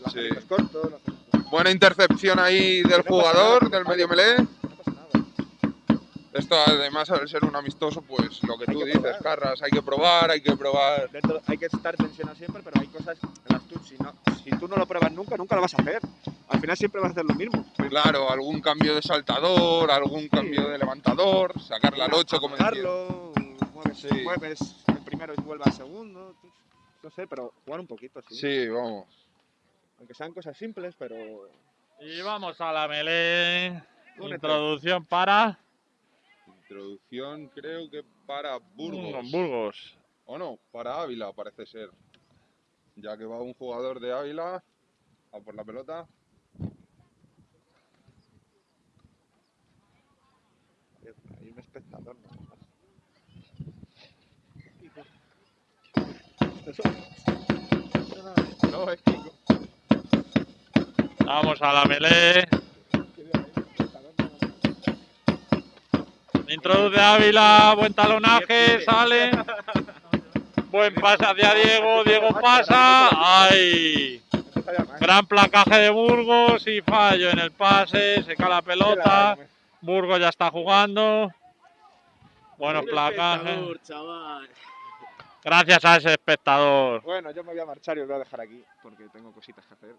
lanzamientos cortos. lanzamientos- buena intercepción ahí del jugador, del medio melee. Esto además al ser un amistoso, pues lo que Hay tú que dices, probar. Carras, hay que probar, hay que probar. Dentro- hay que estar tensionado siempre, pero hay cosas en las tuts. Si, no, si tú no lo pruebas nunca, nunca lo vas a hacer. Al final siempre vas a hacer lo mismo. Claro, algún cambio de saltador, algún cambio de levantador, sacarla al 8 como decía. Jugarlo, mueves, Sí. mueves el primero y vuelve al segundo. No sé, pero jugar un poquito, sí. Sí, vamos. Aunque sean cosas simples, pero. Y vamos a la melee. Únete. Introducción para Introducción creo que para Burgos. Mm, Burgos. O no, para Ávila parece ser. Ya que va un jugador de Ávila a por la pelota. Hay un espectador. ¿no? No, es Kiko. Vamos a la melee. Introduce Ávila, buen talonaje, sale. Buen pase hacia Diego, Diego pasa. ¡Ay! Gran placaje de Burgos y fallo en el pase, se cae la pelota. Burgos ya está jugando. Buenos placajes. Gracias a ese espectador. Bueno, yo me voy a marchar y os voy a dejar aquí porque tengo cositas que hacer.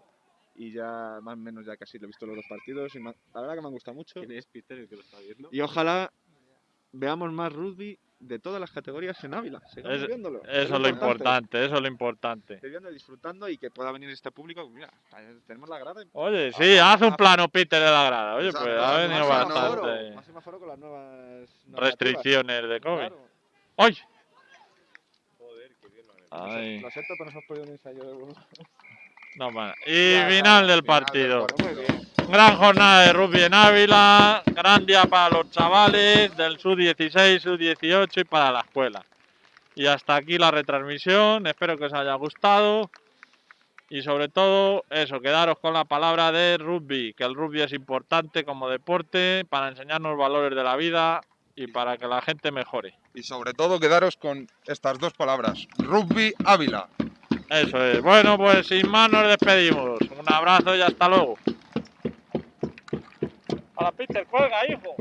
Y ya más o menos ya casi lo he visto los dos partidos y me la verdad que me han gustado mucho. ¿Quién es Peter el que lo está viendo? Y ojalá veamos más rugby de todas las categorías en Ávila. Sigamos Es- viéndolo. Eso es lo importante, eso es lo importante. Estoy viendo y disfrutando y que pueda venir este público. Mira, tenemos la grada. Oye, sí, haz un plano Peter de la grada. Oye, pues ha venido bastante Más semáforo con las nuevas restricciones de COVID. Claro. ¡Ay! Joder, qué bien lo han hecho. Ay, Lo siento, pero no hemos podido un ensayo de uno. no, bueno. Y Ya, final del final del partido. Muy bien. Gran jornada de rugby en Ávila, gran día para los chavales del sub-16, sub-18 y para la escuela. Y hasta aquí la retransmisión, espero que os haya gustado. Y sobre todo, eso, quedaros con la palabra de rugby, que el rugby es importante como deporte para enseñarnos valores de la vida y para que la gente mejore. Y sobre todo quedaros con estas dos palabras. Rugby Ávila. Eso es. Bueno, pues sin más nos despedimos. Un abrazo y hasta luego. Hola, Peter, cuelga, hijo.